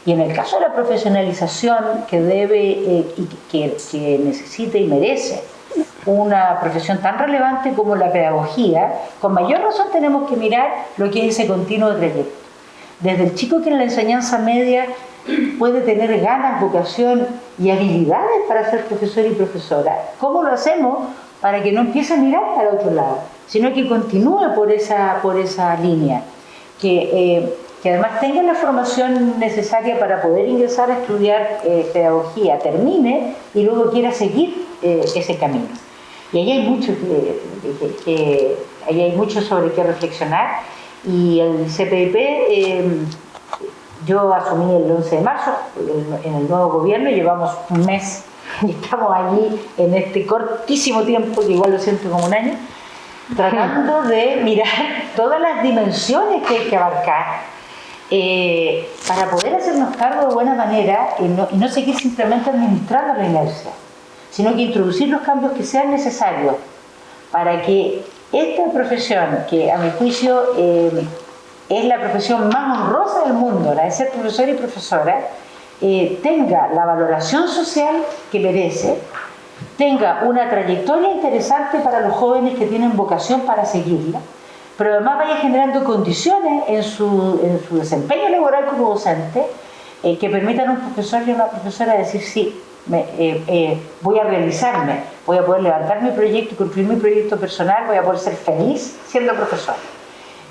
Speaker 4: Y en el caso de la profesionalización que debe eh, y que, que necesita y merece una profesión tan relevante como la pedagogía, con mayor razón tenemos que mirar lo que es ese continuo trayecto. Desde el chico que en la enseñanza media puede tener ganas, vocación y habilidades para ser profesor y profesora. ¿Cómo lo hacemos para que no empiece a mirar para otro lado, sino que continúe por esa, por esa línea? Que, eh, que además tenga la formación necesaria para poder ingresar a estudiar eh, pedagogía, termine y luego quiera seguir eh, ese camino. Y ahí hay mucho, que, hay mucho sobre qué reflexionar. Y el CPP, em, yo asumí el 11 de marzo en el nuevo gobierno, llevamos un mes <laughs> y estamos allí en este cortísimo tiempo, que igual lo siento como un año, tratando de mirar <laughs> todas las dimensiones que hay que abarcar eh, para poder hacernos cargo de buena manera y no, y no seguir simplemente administrando la inercia sino que introducir los cambios que sean necesarios para que esta profesión, que a mi juicio eh, es la profesión más honrosa del mundo, la de ser profesor y profesora, eh, tenga la valoración social que merece, tenga una trayectoria interesante para los jóvenes que tienen vocación para seguirla, pero además vaya generando condiciones en su, desempeño laboral como docente eh, que permitan a un profesor y a una profesora decir sí, eh, voy a realizarme, voy a poder levantar mi proyecto construir mi proyecto personal, voy a poder ser feliz siendo profesor.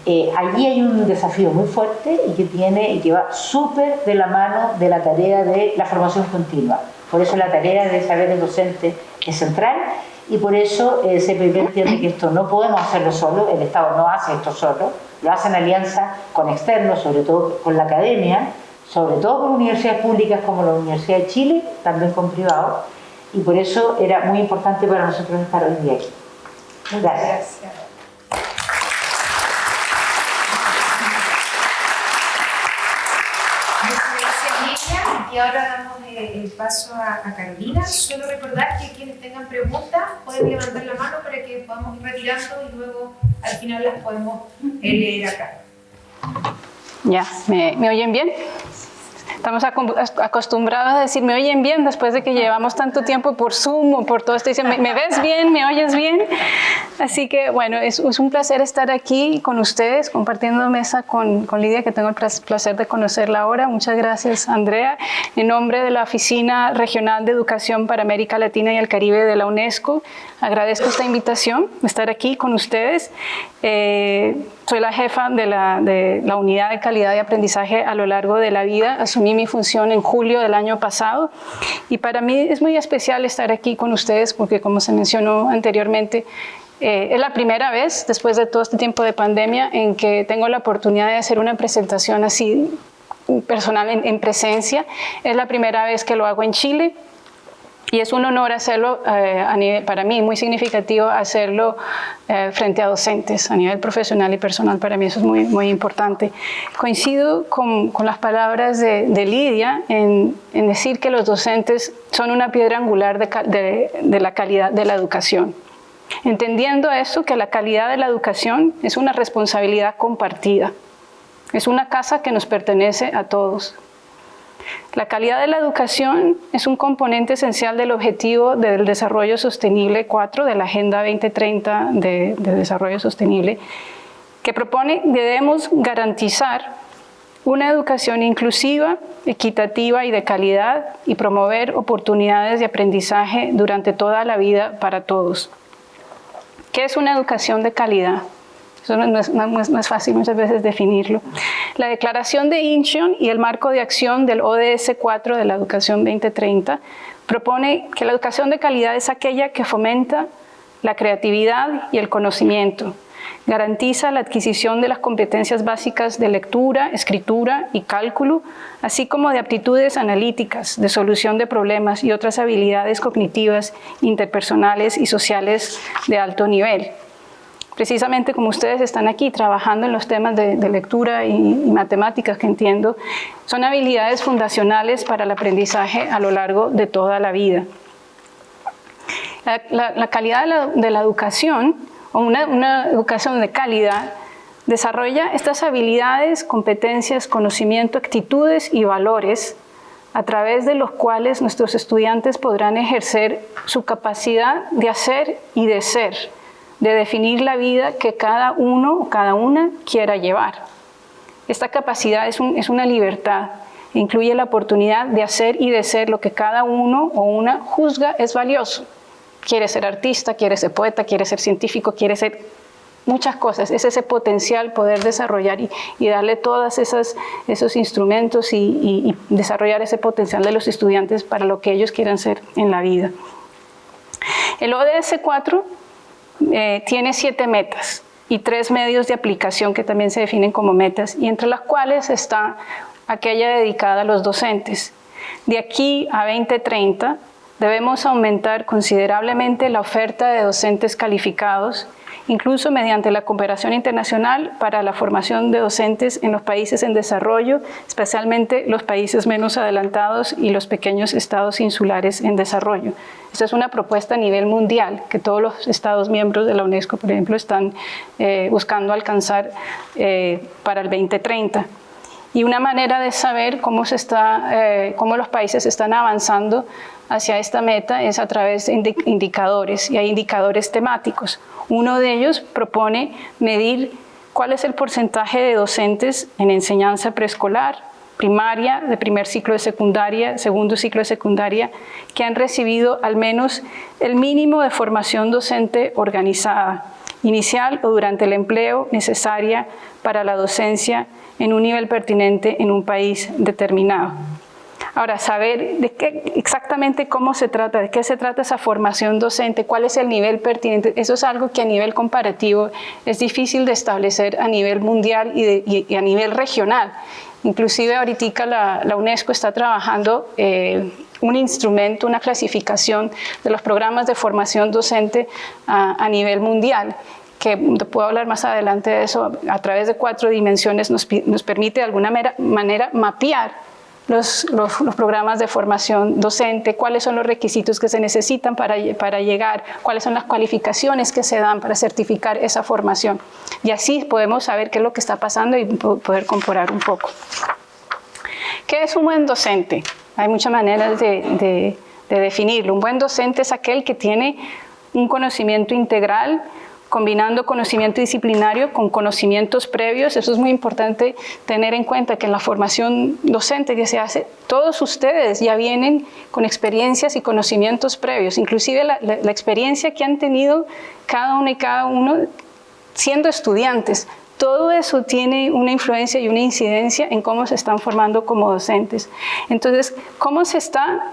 Speaker 4: Eh, allí hay un desafío muy fuerte y que, tiene, y que va súper de la mano de la tarea de la formación continua. Por eso la tarea de saber docente es central y por eso el CPP entiende que esto no podemos hacerlo solo, el Estado no hace esto solo, lo hace en alianza con externos, sobre todo con la academia, sobre todo con universidades públicas como la Universidad de Chile, también con privados, y por eso era muy importante para nosotros estar hoy día aquí. Gracias.
Speaker 5: Y ahora damos eh, el paso a, Carolina. Solo recordar que quienes tengan preguntas pueden levantar la mano para que podamos ir retirando y luego al final las podemos leer acá.
Speaker 6: Ya, ¿me, ¿me oyen bien? Estamos acostumbrados a decir, ¿me oyen bien? Después de que llevamos tanto tiempo por Zoom o por todo esto, dicen, ¿me, ves bien? ¿Me oyes bien? Así que, bueno, es, un placer estar aquí con ustedes, compartiendo mesa con, con, Lidia, que tengo el placer de conocerla ahora. Muchas gracias, Andrea. En nombre de la Oficina Regional de Educación para América Latina y el Caribe de la UNESCO, agradezco esta invitación estar aquí con ustedes. Eh, soy la jefa de la, de la Unidad de Calidad de Aprendizaje a lo largo de la vida. Asumí mi función en julio del año pasado y para mí es muy especial estar aquí con ustedes porque como se mencionó anteriormente, eh, es la primera vez después de todo este tiempo de pandemia en que tengo la oportunidad de hacer una presentación así personal en presencia. Es la primera vez que lo hago en Chile y es un honor hacerlo, eh, para mí, muy significativo hacerlo eh, frente a docentes a nivel profesional y personal. Para mí eso es muy, muy importante. Coincido con, las palabras de, de Lidia en, decir que los docentes son una piedra angular de la calidad de la educación. Entendiendo eso, que la calidad de la educación es una responsabilidad compartida. Es una casa que nos pertenece a todos. La calidad de la educación es un componente esencial del objetivo del desarrollo sostenible 4 de la Agenda 2030 de, de Desarrollo Sostenible, que propone debemos garantizar una educación inclusiva, equitativa y de calidad y promover oportunidades de aprendizaje durante toda la vida para todos. ¿Qué es una educación de calidad? Eso no es, no, es, fácil muchas veces definirlo. La declaración de Incheon y el marco de acción del ODS 4 de la educación 2030 propone que la educación de calidad es aquella que fomenta la creatividad y el conocimiento, garantiza la adquisición de las competencias básicas de lectura, escritura y cálculo, así como de aptitudes analíticas, de solución de problemas y otras habilidades cognitivas, interpersonales y sociales de alto nivel precisamente como ustedes están aquí trabajando en los temas de, lectura y, matemáticas que entiendo, son habilidades fundacionales para el aprendizaje a lo largo de toda la vida. La, calidad de la, educación, o una, educación de calidad, desarrolla estas habilidades, competencias, conocimiento, actitudes y valores a través de los cuales nuestros estudiantes podrán ejercer su capacidad de hacer y de ser, de definir la vida que cada uno o cada una quiera llevar. Esta capacidad es, es una libertad, incluye la oportunidad de hacer y de ser lo que cada uno o una juzga es valioso. Quiere ser artista, quiere ser poeta, quiere ser científico, quiere ser muchas cosas. Es ese potencial poder desarrollar y, darle todos esos instrumentos y, y, desarrollar ese potencial de los estudiantes para lo que ellos quieran ser en la vida. El ODS 4 eh, tiene siete metas y tres medios de aplicación que también se definen como metas y entre las cuales está aquella dedicada a los docentes. De aquí a 2030 debemos aumentar considerablemente la oferta de docentes calificados incluso mediante la cooperación internacional para la formación de docentes en los países en desarrollo, especialmente los países menos adelantados y los pequeños estados insulares en desarrollo. Esta es una propuesta a nivel mundial que todos los estados miembros de la UNESCO, por ejemplo, están eh, buscando alcanzar eh, para el 2030 y una manera de saber cómo, se está, eh, cómo los países están avanzando hacia esta meta es a través de indicadores y hay indicadores temáticos. Uno de ellos propone medir cuál es el porcentaje de docentes en enseñanza preescolar, primaria, de primer ciclo de secundaria, segundo ciclo de secundaria, que han recibido al menos el mínimo de formación docente organizada, inicial o durante el empleo necesaria para la docencia en un nivel pertinente en un país determinado. Ahora, saber de qué, exactamente cómo se trata, de qué se trata esa formación docente, cuál es el nivel pertinente, eso es algo que a nivel comparativo es difícil de establecer a nivel mundial y, a nivel regional. Inclusive ahorita la, la UNESCO está trabajando eh, un instrumento, una clasificación de los programas de formación docente a, a nivel mundial que puedo hablar más adelante de eso, a través de cuatro dimensiones nos, nos permite de alguna manera mapear los, los, programas de formación docente, cuáles son los requisitos que se necesitan para, para llegar, cuáles son las cualificaciones que se dan para certificar esa formación. Y así podemos saber qué es lo que está pasando y poder comparar un poco. ¿Qué es un buen docente? Hay muchas maneras de, de definirlo. Un buen docente es aquel que tiene un conocimiento integral, combinando conocimiento disciplinario con conocimientos previos. Eso es muy importante tener en cuenta que en la formación docente que se hace, todos ustedes ya vienen con experiencias y conocimientos previos, inclusive la, la experiencia que han tenido cada uno y cada uno siendo estudiantes. Todo eso tiene una influencia y una incidencia en cómo se están formando como docentes. Entonces, ¿cómo se está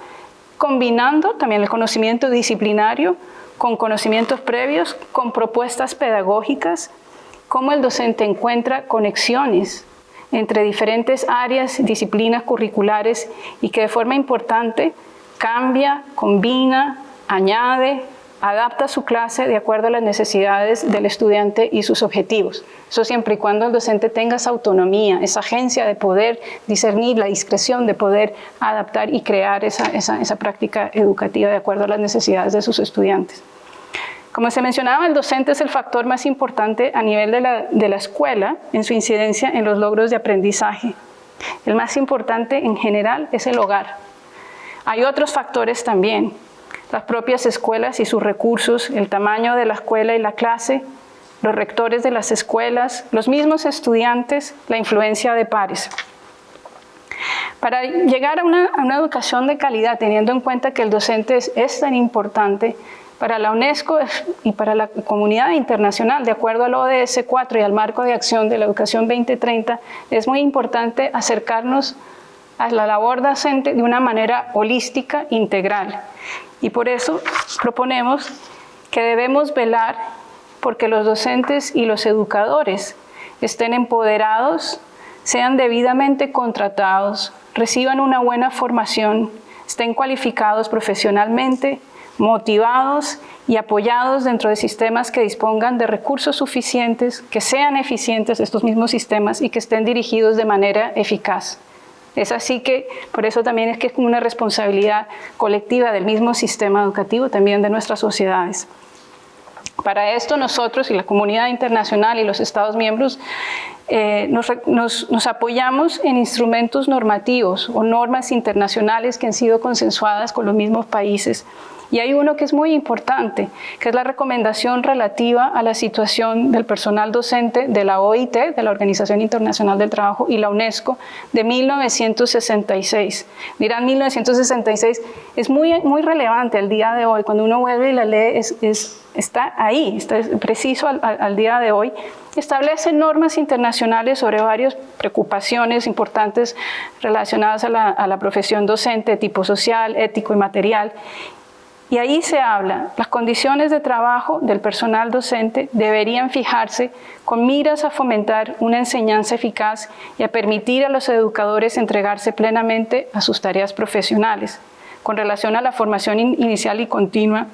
Speaker 6: combinando también el conocimiento disciplinario con conocimientos previos, con propuestas pedagógicas, cómo el docente encuentra conexiones entre diferentes áreas, disciplinas curriculares y que de forma importante cambia, combina, añade, adapta su clase de acuerdo a las necesidades del estudiante y sus objetivos. Eso siempre y cuando el docente tenga esa autonomía, esa agencia de poder discernir, la discreción de poder adaptar y crear esa, práctica educativa de acuerdo a las necesidades de sus estudiantes. Como se mencionaba, el docente es el factor más importante a nivel de la escuela en su incidencia en los logros de aprendizaje. El más importante en general es el hogar. Hay otros factores también, las propias escuelas y sus recursos, el tamaño de la escuela y la clase, los rectores de las escuelas, los mismos estudiantes, la influencia de pares. Para llegar a una, educación de calidad, teniendo en cuenta que el docente es, es tan importante, para la UNESCO y para la comunidad internacional, de acuerdo al ODS 4 y al marco de acción de la educación 2030, es muy importante acercarnos a la labor docente de una manera holística, integral. Y por eso proponemos que debemos velar porque los docentes y los educadores estén empoderados, sean debidamente contratados, reciban una buena formación, estén cualificados profesionalmente, motivados y apoyados dentro de sistemas que dispongan de recursos suficientes, que sean eficientes estos mismos sistemas y que estén dirigidos de manera eficaz. Es así que, por eso también es que es una responsabilidad colectiva del mismo sistema educativo, también de nuestras sociedades. Para esto nosotros y la comunidad internacional y los Estados miembros eh, nos, apoyamos en instrumentos normativos o normas internacionales que han sido consensuadas con los mismos países y hay uno que es muy importante, que es la recomendación relativa a la situación del personal docente de la OIT, de la Organización Internacional del Trabajo, y la UNESCO de 1966. Dirán 1966, es muy, muy relevante al día de hoy, cuando uno vuelve y la lee, es, es, está ahí, está preciso al, al día de hoy, establece normas internacionales sobre varias preocupaciones importantes relacionadas a la, a la profesión docente tipo social, ético y material, y ahí se habla, las condiciones de trabajo del personal docente deberían fijarse con miras a fomentar una enseñanza eficaz y a permitir a los educadores entregarse plenamente a sus tareas profesionales. Con relación a la formación inicial y continua,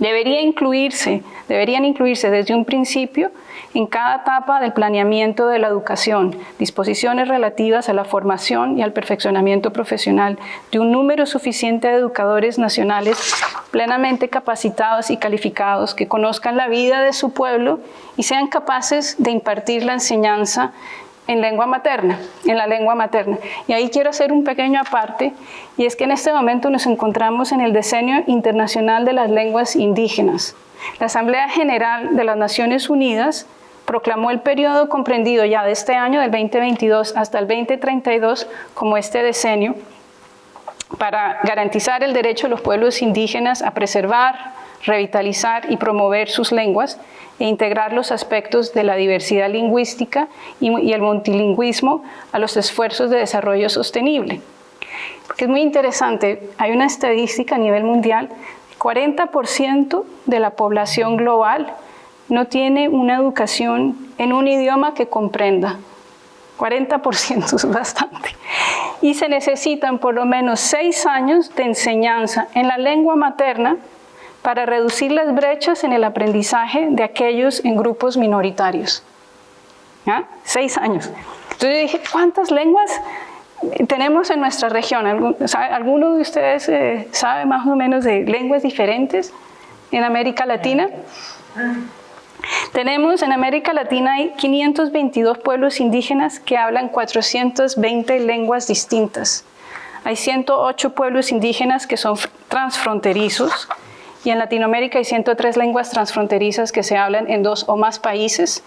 Speaker 6: debería incluirse, deberían incluirse desde un principio en cada etapa del planeamiento de la educación, disposiciones relativas a la formación y al perfeccionamiento profesional de un número suficiente de educadores nacionales plenamente capacitados y calificados que conozcan la vida de su pueblo y sean capaces de impartir la enseñanza en lengua materna, en la lengua materna. Y ahí quiero hacer un pequeño aparte, y es que en este momento nos encontramos en el Decenio Internacional de las Lenguas Indígenas. La Asamblea General de las Naciones Unidas proclamó el periodo comprendido ya de este año, del 2022 hasta el 2032, como este decenio, para garantizar el derecho de los pueblos indígenas a preservar, revitalizar y promover sus lenguas e integrar los aspectos de la diversidad lingüística y, el multilingüismo a los esfuerzos de desarrollo sostenible. Porque es muy interesante, hay una estadística a nivel mundial, 40% de la población global no tiene una educación en un idioma que comprenda. 40% <laughs> es bastante. Y se necesitan por lo menos seis años de enseñanza en la lengua materna para reducir las brechas en el aprendizaje de aquellos en grupos minoritarios. Seis años. Entonces dije, ¿cuántas lenguas tenemos en nuestra región? ¿Alguno de ustedes eh, sabe más o menos de lenguas diferentes en América Latina? Tenemos en América Latina hay 522 pueblos indígenas que hablan 420 lenguas distintas. Hay 108 pueblos indígenas que son transfronterizos y en Latinoamérica hay 103 lenguas transfronterizas que se hablan en dos o más países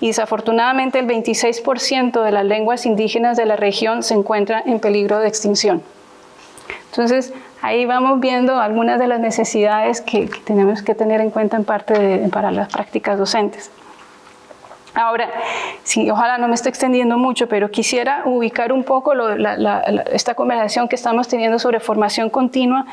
Speaker 6: y desafortunadamente el 26% de las lenguas indígenas de la región se encuentran en peligro de extinción. Entonces, ahí vamos viendo algunas de las necesidades que, tenemos que tener en cuenta en parte para las prácticas docentes. Ahora, sí, ojalá no me esté extendiendo mucho, pero quisiera ubicar un poco esta conversación que estamos teniendo sobre formación continua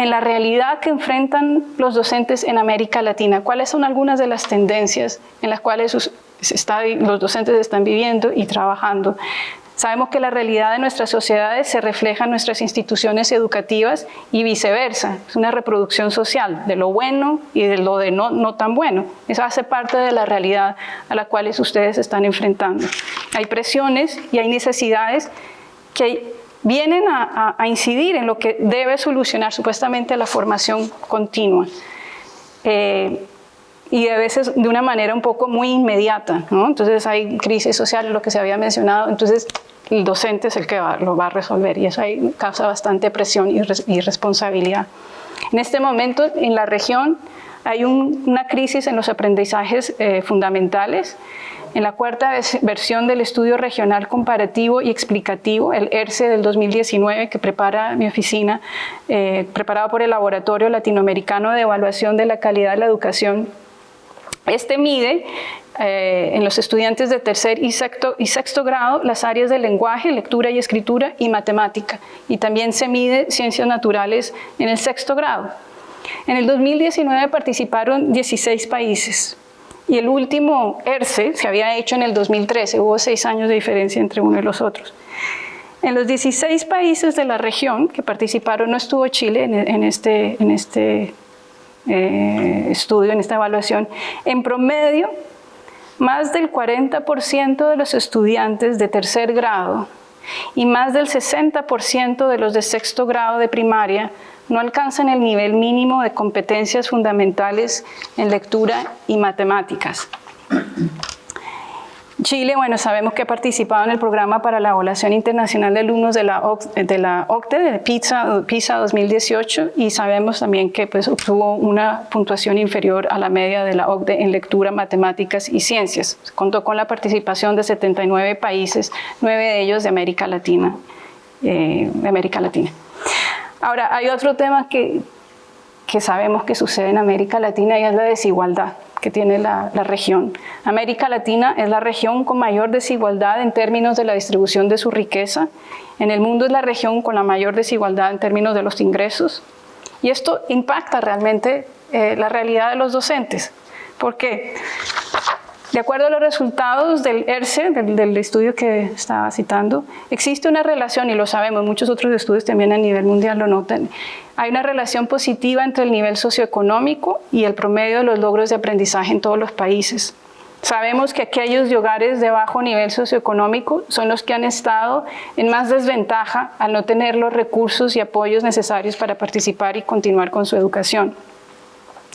Speaker 6: en la realidad que enfrentan los docentes en América Latina. ¿Cuáles son algunas de las tendencias en las cuales los docentes están viviendo y trabajando? Sabemos que la realidad de nuestras sociedades se refleja en nuestras instituciones educativas y viceversa. Es una reproducción social de lo bueno y de lo de no, tan bueno. Eso hace parte de la realidad a la cual ustedes están enfrentando. Hay presiones y hay necesidades que vienen a, incidir en lo que debe solucionar supuestamente la formación continua. Eh, y a veces de una manera un poco muy inmediata, ¿no? Entonces hay crisis social, lo que se había mencionado, entonces el docente es el que lo va a resolver y eso ahí causa bastante presión y, responsabilidad. En este momento en la región hay una crisis en los aprendizajes eh, fundamentales. En la cuarta versión del estudio regional comparativo y explicativo, el ERCE del 2019, que prepara mi oficina, eh, preparado por el Laboratorio Latinoamericano de Evaluación de la Calidad de la Educación, este mide eh, en los estudiantes de tercer y sexto, y sexto grado las áreas de lenguaje, lectura y escritura y matemática. Y también se mide ciencias naturales en el sexto grado. En el 2019 participaron 16 países y el último ERCE se había hecho en el 2013, hubo seis años de diferencia entre uno y los otros. En los 16 países de la región que participaron, no estuvo Chile en, este, este eh, estudio, en esta evaluación, en promedio más del 40% de los estudiantes de tercer grado y más del 60% de los de sexto grado de primaria no alcanzan el nivel mínimo de competencias fundamentales en lectura y matemáticas. Chile, bueno, sabemos que ha participado en el programa para la evaluación internacional de alumnos de la, de la OCTE, de PISA, PISA 2018, y sabemos también que pues, obtuvo una puntuación inferior a la media de la OCDE en lectura, matemáticas y ciencias. Contó con la participación de 79 países, nueve de ellos de América Latina. Eh, América Latina. Ahora, hay otro tema que, que sabemos que sucede en América Latina y es la desigualdad que tiene la, región. América Latina es la región con mayor desigualdad en términos de la distribución de su riqueza. En el mundo es la región con la mayor desigualdad en términos de los ingresos. Y esto impacta realmente eh, la realidad de los docentes. ¿Por qué? De acuerdo a los resultados del ERCE, del, estudio que estaba citando, existe una relación, y lo sabemos, muchos otros estudios también a nivel mundial lo notan, hay una relación positiva entre el nivel socioeconómico y el promedio de los logros de aprendizaje en todos los países. Sabemos que aquellos de hogares de bajo nivel socioeconómico son los que han estado en más desventaja al no tener los recursos y apoyos necesarios para participar y continuar con su educación.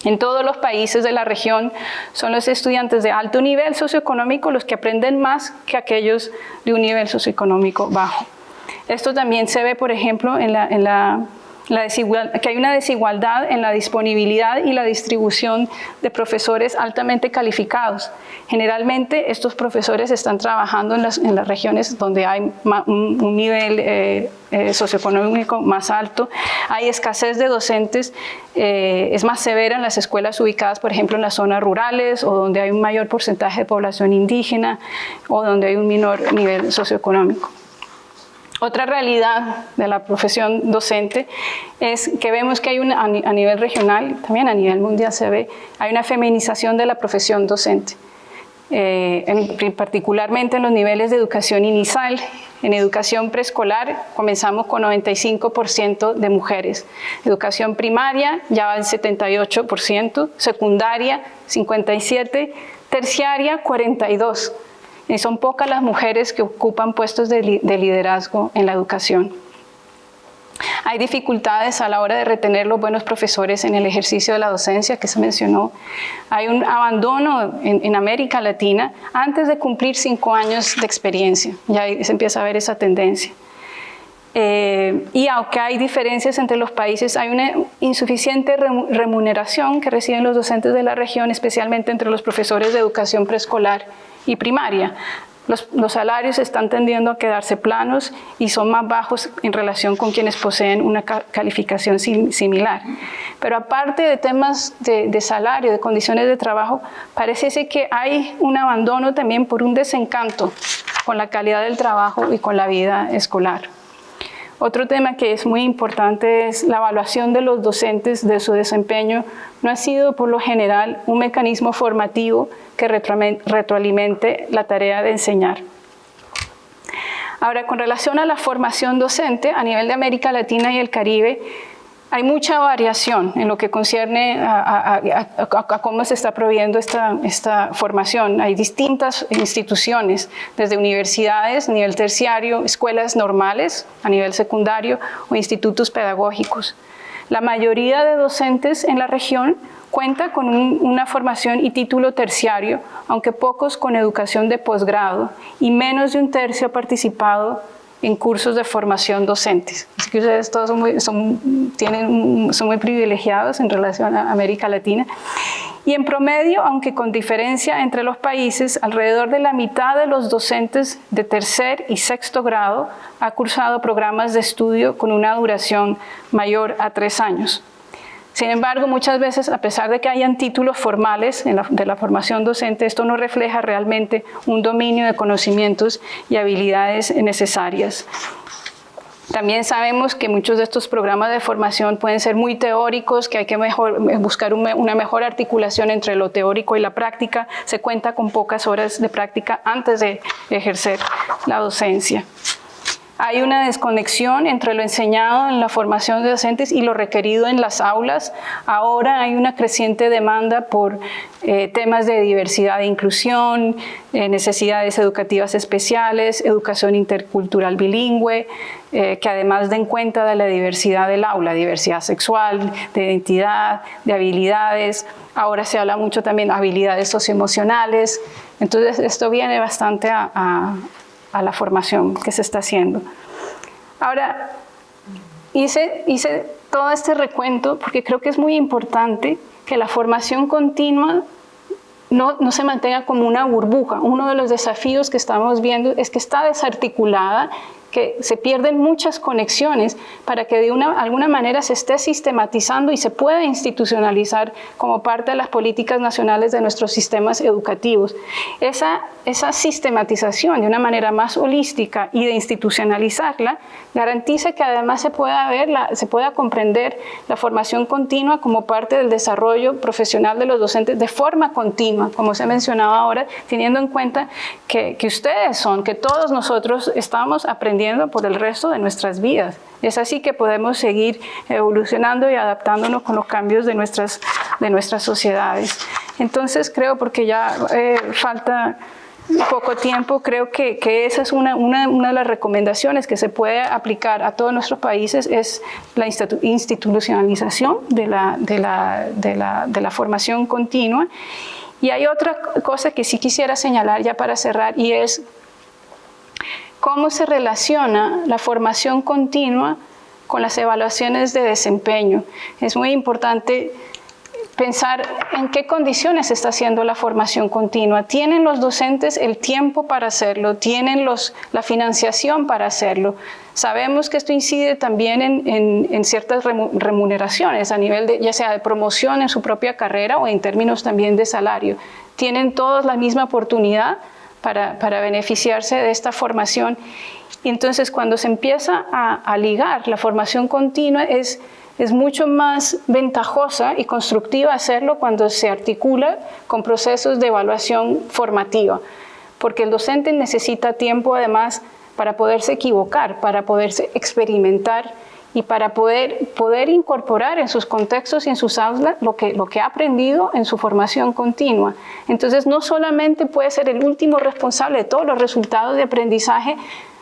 Speaker 6: En todos los países de la región son los estudiantes de alto nivel socioeconómico los que aprenden más que aquellos de un nivel socioeconómico bajo. Esto también se ve, por ejemplo, en la, en la que hay una desigualdad en la disponibilidad y la distribución de profesores altamente calificados. Generalmente estos profesores están trabajando en las, en las regiones donde hay un, nivel eh, eh, socioeconómico más alto, hay escasez de docentes, eh, es más severa en las escuelas ubicadas, por ejemplo, en las zonas rurales o donde hay un mayor porcentaje de población indígena o donde hay un menor nivel socioeconómico. Otra realidad de la profesión docente es que vemos que hay una, a nivel regional, también a nivel mundial se ve, hay una feminización de la profesión docente. Eh, particularmente en los niveles de educación inicial, en educación preescolar comenzamos con 95% de mujeres, educación primaria ya va en 78%, secundaria 57%, terciaria 42%. Y son pocas las mujeres que ocupan puestos de, liderazgo en la educación. Hay dificultades a la hora de retener los buenos profesores en el ejercicio de la docencia que se mencionó. Hay un abandono en, América Latina antes de cumplir cinco años de experiencia. Ya se empieza a ver esa tendencia. Eh, y aunque hay diferencias entre los países, hay una insuficiente remuneración que reciben los docentes de la región, especialmente entre los profesores de educación preescolar y primaria. Los, salarios están tendiendo a quedarse planos y son más bajos en relación con quienes poseen una calificación similar. Pero aparte de temas de, de, salario, de condiciones de trabajo, parece que hay un abandono también por un desencanto con la calidad del trabajo y con la vida escolar. Otro tema que es muy importante es la evaluación de los docentes de su desempeño. No ha sido por lo general un mecanismo formativo que retroalimente la tarea de enseñar. Ahora, con relación a la formación docente a nivel de América Latina y el Caribe, hay mucha variación en lo que concierne a, cómo se está proveyendo esta, formación. Hay distintas instituciones, desde universidades, nivel terciario, escuelas normales a nivel secundario o institutos pedagógicos. La mayoría de docentes en la región cuenta con una formación y título terciario, aunque pocos con educación de posgrado, y menos de un tercio ha participado en cursos de formación docentes. Así que ustedes todos son muy, son, tienen, son muy privilegiados en relación a América Latina. Y en promedio, aunque con diferencia entre los países, alrededor de la mitad de los docentes de tercer y sexto grado ha cursado programas de estudio con una duración mayor a tres años. Sin embargo, muchas veces, a pesar de que hayan títulos formales de la formación docente, esto no refleja realmente un dominio de conocimientos y habilidades necesarias. También sabemos que muchos de estos programas de formación pueden ser muy teóricos, que hay que buscar una mejor articulación entre lo teórico y la práctica. Se cuenta con pocas horas de práctica antes de ejercer la docencia. Hay una desconexión entre lo enseñado en la formación de docentes y lo requerido en las aulas. Ahora hay una creciente demanda por eh, temas de diversidad e inclusión, eh, necesidades educativas especiales, educación intercultural bilingüe, eh, que además den cuenta de la diversidad del aula, diversidad sexual, de identidad, de habilidades. Ahora se habla mucho también de habilidades socioemocionales. Entonces esto viene bastante a a la formación que se está haciendo. Ahora, hice, hice todo este recuento porque creo que es muy importante que la formación continua no, no, se mantenga como una burbuja. Uno de los desafíos que estamos viendo es que está desarticulada que se pierden muchas conexiones para que de una, alguna manera se esté sistematizando y se pueda institucionalizar como parte de las políticas nacionales de nuestros sistemas educativos. Esa, esa sistematización de una manera más holística y de institucionalizarla garantiza que además se pueda, ver la, se pueda comprender la formación continua como parte del desarrollo profesional de los docentes de forma continua, como se ha mencionado ahora, teniendo en cuenta que, que ustedes son, que todos nosotros estamos aprendiendo por el resto de nuestras vidas. Es así que podemos seguir evolucionando y adaptándonos con los cambios de nuestras, de nuestras sociedades. Entonces creo, porque ya eh, falta poco tiempo, creo que, que esa es una, una, una, de las recomendaciones que se puede aplicar a todos nuestros países, es la institucionalización de la, de la, de la, de la formación continua. Y hay otra cosa que sí quisiera señalar ya para cerrar y es cómo se relaciona la formación continua con las evaluaciones de desempeño. Es muy importante pensar en qué condiciones está haciendo la formación continua. ¿Tienen los docentes el tiempo para hacerlo? ¿Tienen los, la financiación para hacerlo? Sabemos que esto incide también en, en, ciertas remuneraciones a nivel de, ya sea de promoción en su propia carrera o en términos también de salario. ¿Tienen todos la misma oportunidad? Para, beneficiarse de esta formación. Y entonces cuando se empieza a, ligar la formación continua es, mucho más ventajosa y constructiva hacerlo cuando se articula con procesos de evaluación formativa, porque el docente necesita tiempo además para poderse equivocar, para poderse experimentar y para poder, poder incorporar en sus contextos y en sus aulas lo que, lo que ha aprendido en su formación continua. Entonces no solamente puede ser el último responsable de todos los resultados de aprendizaje,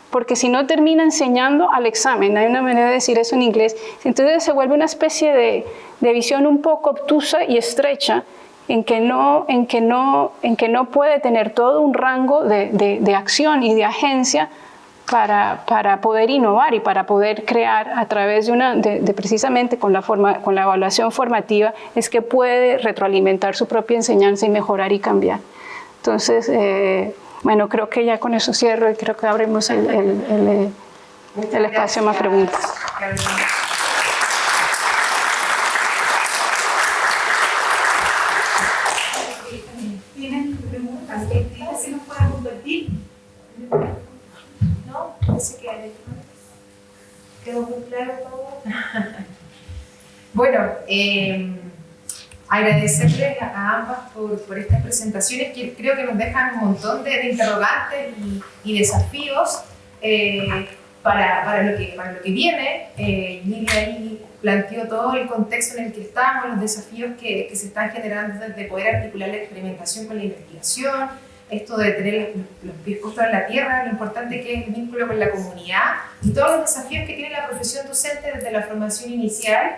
Speaker 6: porque si no termina enseñando al examen, hay una manera de decir eso en inglés, entonces se vuelve una especie de, de visión un poco obtusa y estrecha en que no, en que no, en que no puede tener todo un rango de, de, de acción y de agencia para, para, poder innovar y para poder crear a través de una, de, de precisamente con la, forma, con la evaluación formativa, es que puede retroalimentar su propia enseñanza y mejorar y cambiar. Entonces, eh, bueno, creo que ya con eso cierro y creo que abrimos el, el, el, el espacio a más preguntas.
Speaker 2: ¿Tienen preguntas? ¿Se nos pueden compartir? ¿No? Parece que quedó muy claro todo. <laughs> bueno, eh, agradecerles a ambas por, por, estas presentaciones que creo que nos dejan un montón de, de interrogantes y, desafíos eh, para, para, lo que, para lo que viene. Eh, ahí planteó todo el contexto en el que estamos, los desafíos que, que se están generando desde poder articular la experimentación con la investigación, esto de tener los, pies puestos en la tierra, lo importante que es el vínculo con la comunidad y todos los desafíos que tiene la profesión docente desde la formación inicial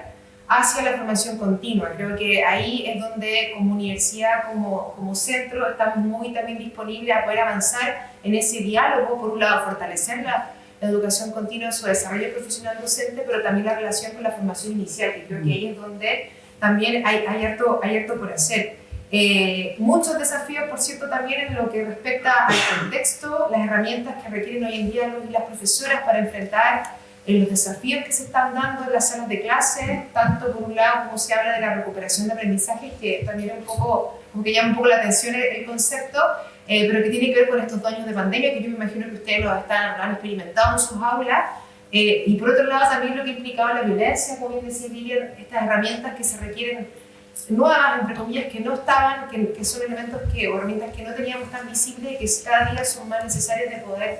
Speaker 2: hacia la formación continua. Creo que ahí es donde como universidad, como, como centro, estamos muy también disponibles a poder avanzar en ese diálogo, por un lado fortalecer la, la educación continua, su desarrollo profesional docente, pero también la relación con la formación inicial, que creo que ahí es donde también hay, hay, harto, hay harto por hacer. Eh, muchos desafíos, por cierto, también en lo que respecta al contexto, las herramientas que requieren hoy en día las profesoras para enfrentar en los desafíos que se están dando en las salas de clase, tanto por un lado como se habla de la recuperación de aprendizajes, que también es un poco, como que llama un poco la atención el, el concepto, eh, pero que tiene que ver con estos dos de pandemia, que yo me imagino que ustedes lo, están, lo han experimentado en sus aulas, eh, y por otro lado también lo que implicaba la violencia, como bien decía Lilian, estas herramientas que se requieren nuevas, entre comillas, que no estaban, que, que son elementos que, o herramientas que no teníamos tan visibles y que cada día son más necesarias de poder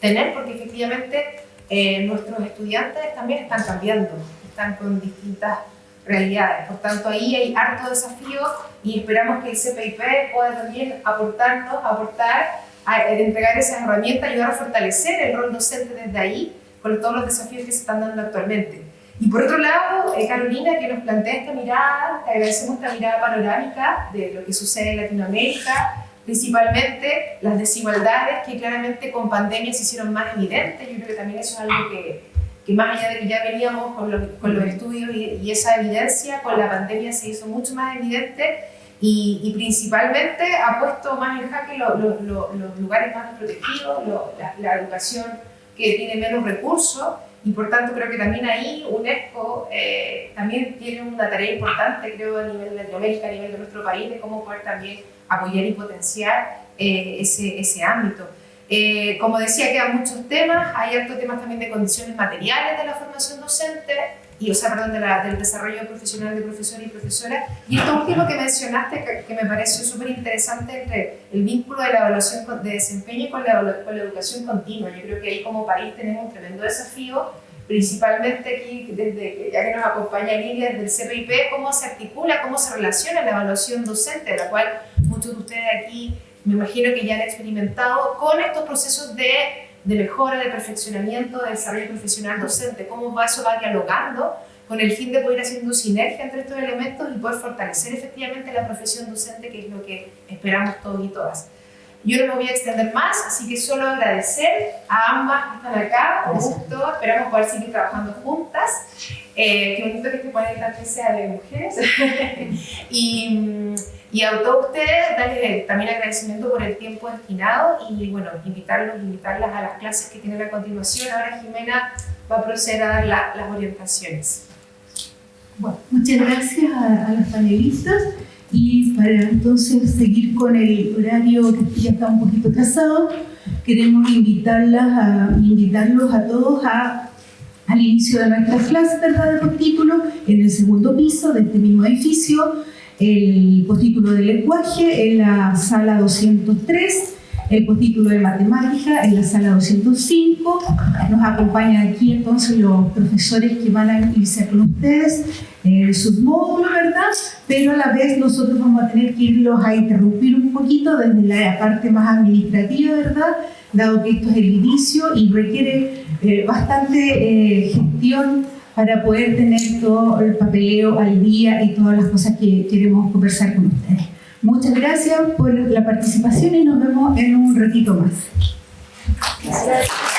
Speaker 2: tener, porque efectivamente eh, nuestros estudiantes también están cambiando, están con distintas realidades. Por tanto, ahí hay harto desafío y esperamos que el CPIP pueda también aportarnos, aportar, a, a entregar esas herramientas, ayudar a fortalecer el rol docente desde ahí, con todos los desafíos que se están dando actualmente. Y por otro lado, eh, Carolina, que nos plantea esta mirada, te agradecemos esta mirada panorámica de lo que sucede en Latinoamérica, principalmente las desigualdades que claramente con pandemia se hicieron más evidentes. Yo creo que también eso es algo que, que más allá de que ya veníamos con, lo, con los estudios y, y, esa evidencia, con la pandemia se hizo mucho más evidente y, y principalmente ha puesto más en jaque lo, lo, los lugares más protegidos, la, la, educación que tiene menos recursos y por tanto creo que también ahí UNESCO eh, también tiene una tarea importante, creo, a nivel de Latinoamérica, a nivel de nuestro país, de cómo poder también apoyar y potenciar eh, ese, ese ámbito. Eh, como decía, quedan muchos temas, hay hartos temas también de condiciones materiales de la formación docente, y, o sea, perdón, de la, del desarrollo profesional de profesores y profesoras. Y esto último que mencionaste, que, que me pareció súper interesante, entre el vínculo de la evaluación de desempeño con la, con la educación continua. Yo creo que ahí como país tenemos un tremendo desafío, principalmente aquí, desde ya que nos acompaña Lilia desde el CPIP, cómo se articula, cómo se relaciona la evaluación docente, de la cual muchos de ustedes aquí me imagino que ya han experimentado, con estos procesos de, de mejora, de perfeccionamiento, de desarrollo profesional docente, cómo va, eso va dialogando con el fin de poder haciendo sinergia entre estos elementos y poder fortalecer efectivamente la profesión docente, que es lo que esperamos todos y todas. Yo no me voy a extender más, así que solo agradecer a ambas que están acá, con gusto, esperamos poder seguir trabajando juntas. Eh, qué bonito que este panel también sea de mujeres. <laughs> y, y a todos ustedes, darles también agradecimiento por el tiempo destinado y bueno, invitarlos, invitarlas a las clases que tienen a continuación. Ahora Jimena va a proceder a dar la, las orientaciones.
Speaker 1: Bueno, muchas gracias a, a las panelistas. Y para entonces seguir con el horario que ya está un poquito trazado, queremos invitarlas a, invitarlos a todos a, al inicio de nuestras clases ¿verdad? de postítulo en el segundo piso de este mismo edificio, el postítulo de lenguaje en la sala 203, el postítulo de matemática en la sala 205. Nos acompañan aquí entonces los profesores que van a iniciar con ustedes eh, sus módulos, ¿verdad? Pero a la vez nosotros vamos a tener que irlos a interrumpir un poquito desde la parte más administrativa, ¿verdad? dado que esto es el inicio y requiere eh, bastante eh, gestión para poder tener todo el papeleo al día y todas las cosas que queremos conversar con ustedes. Muchas gracias por la participación y nos vemos en un ratito más.
Speaker 5: Gracias.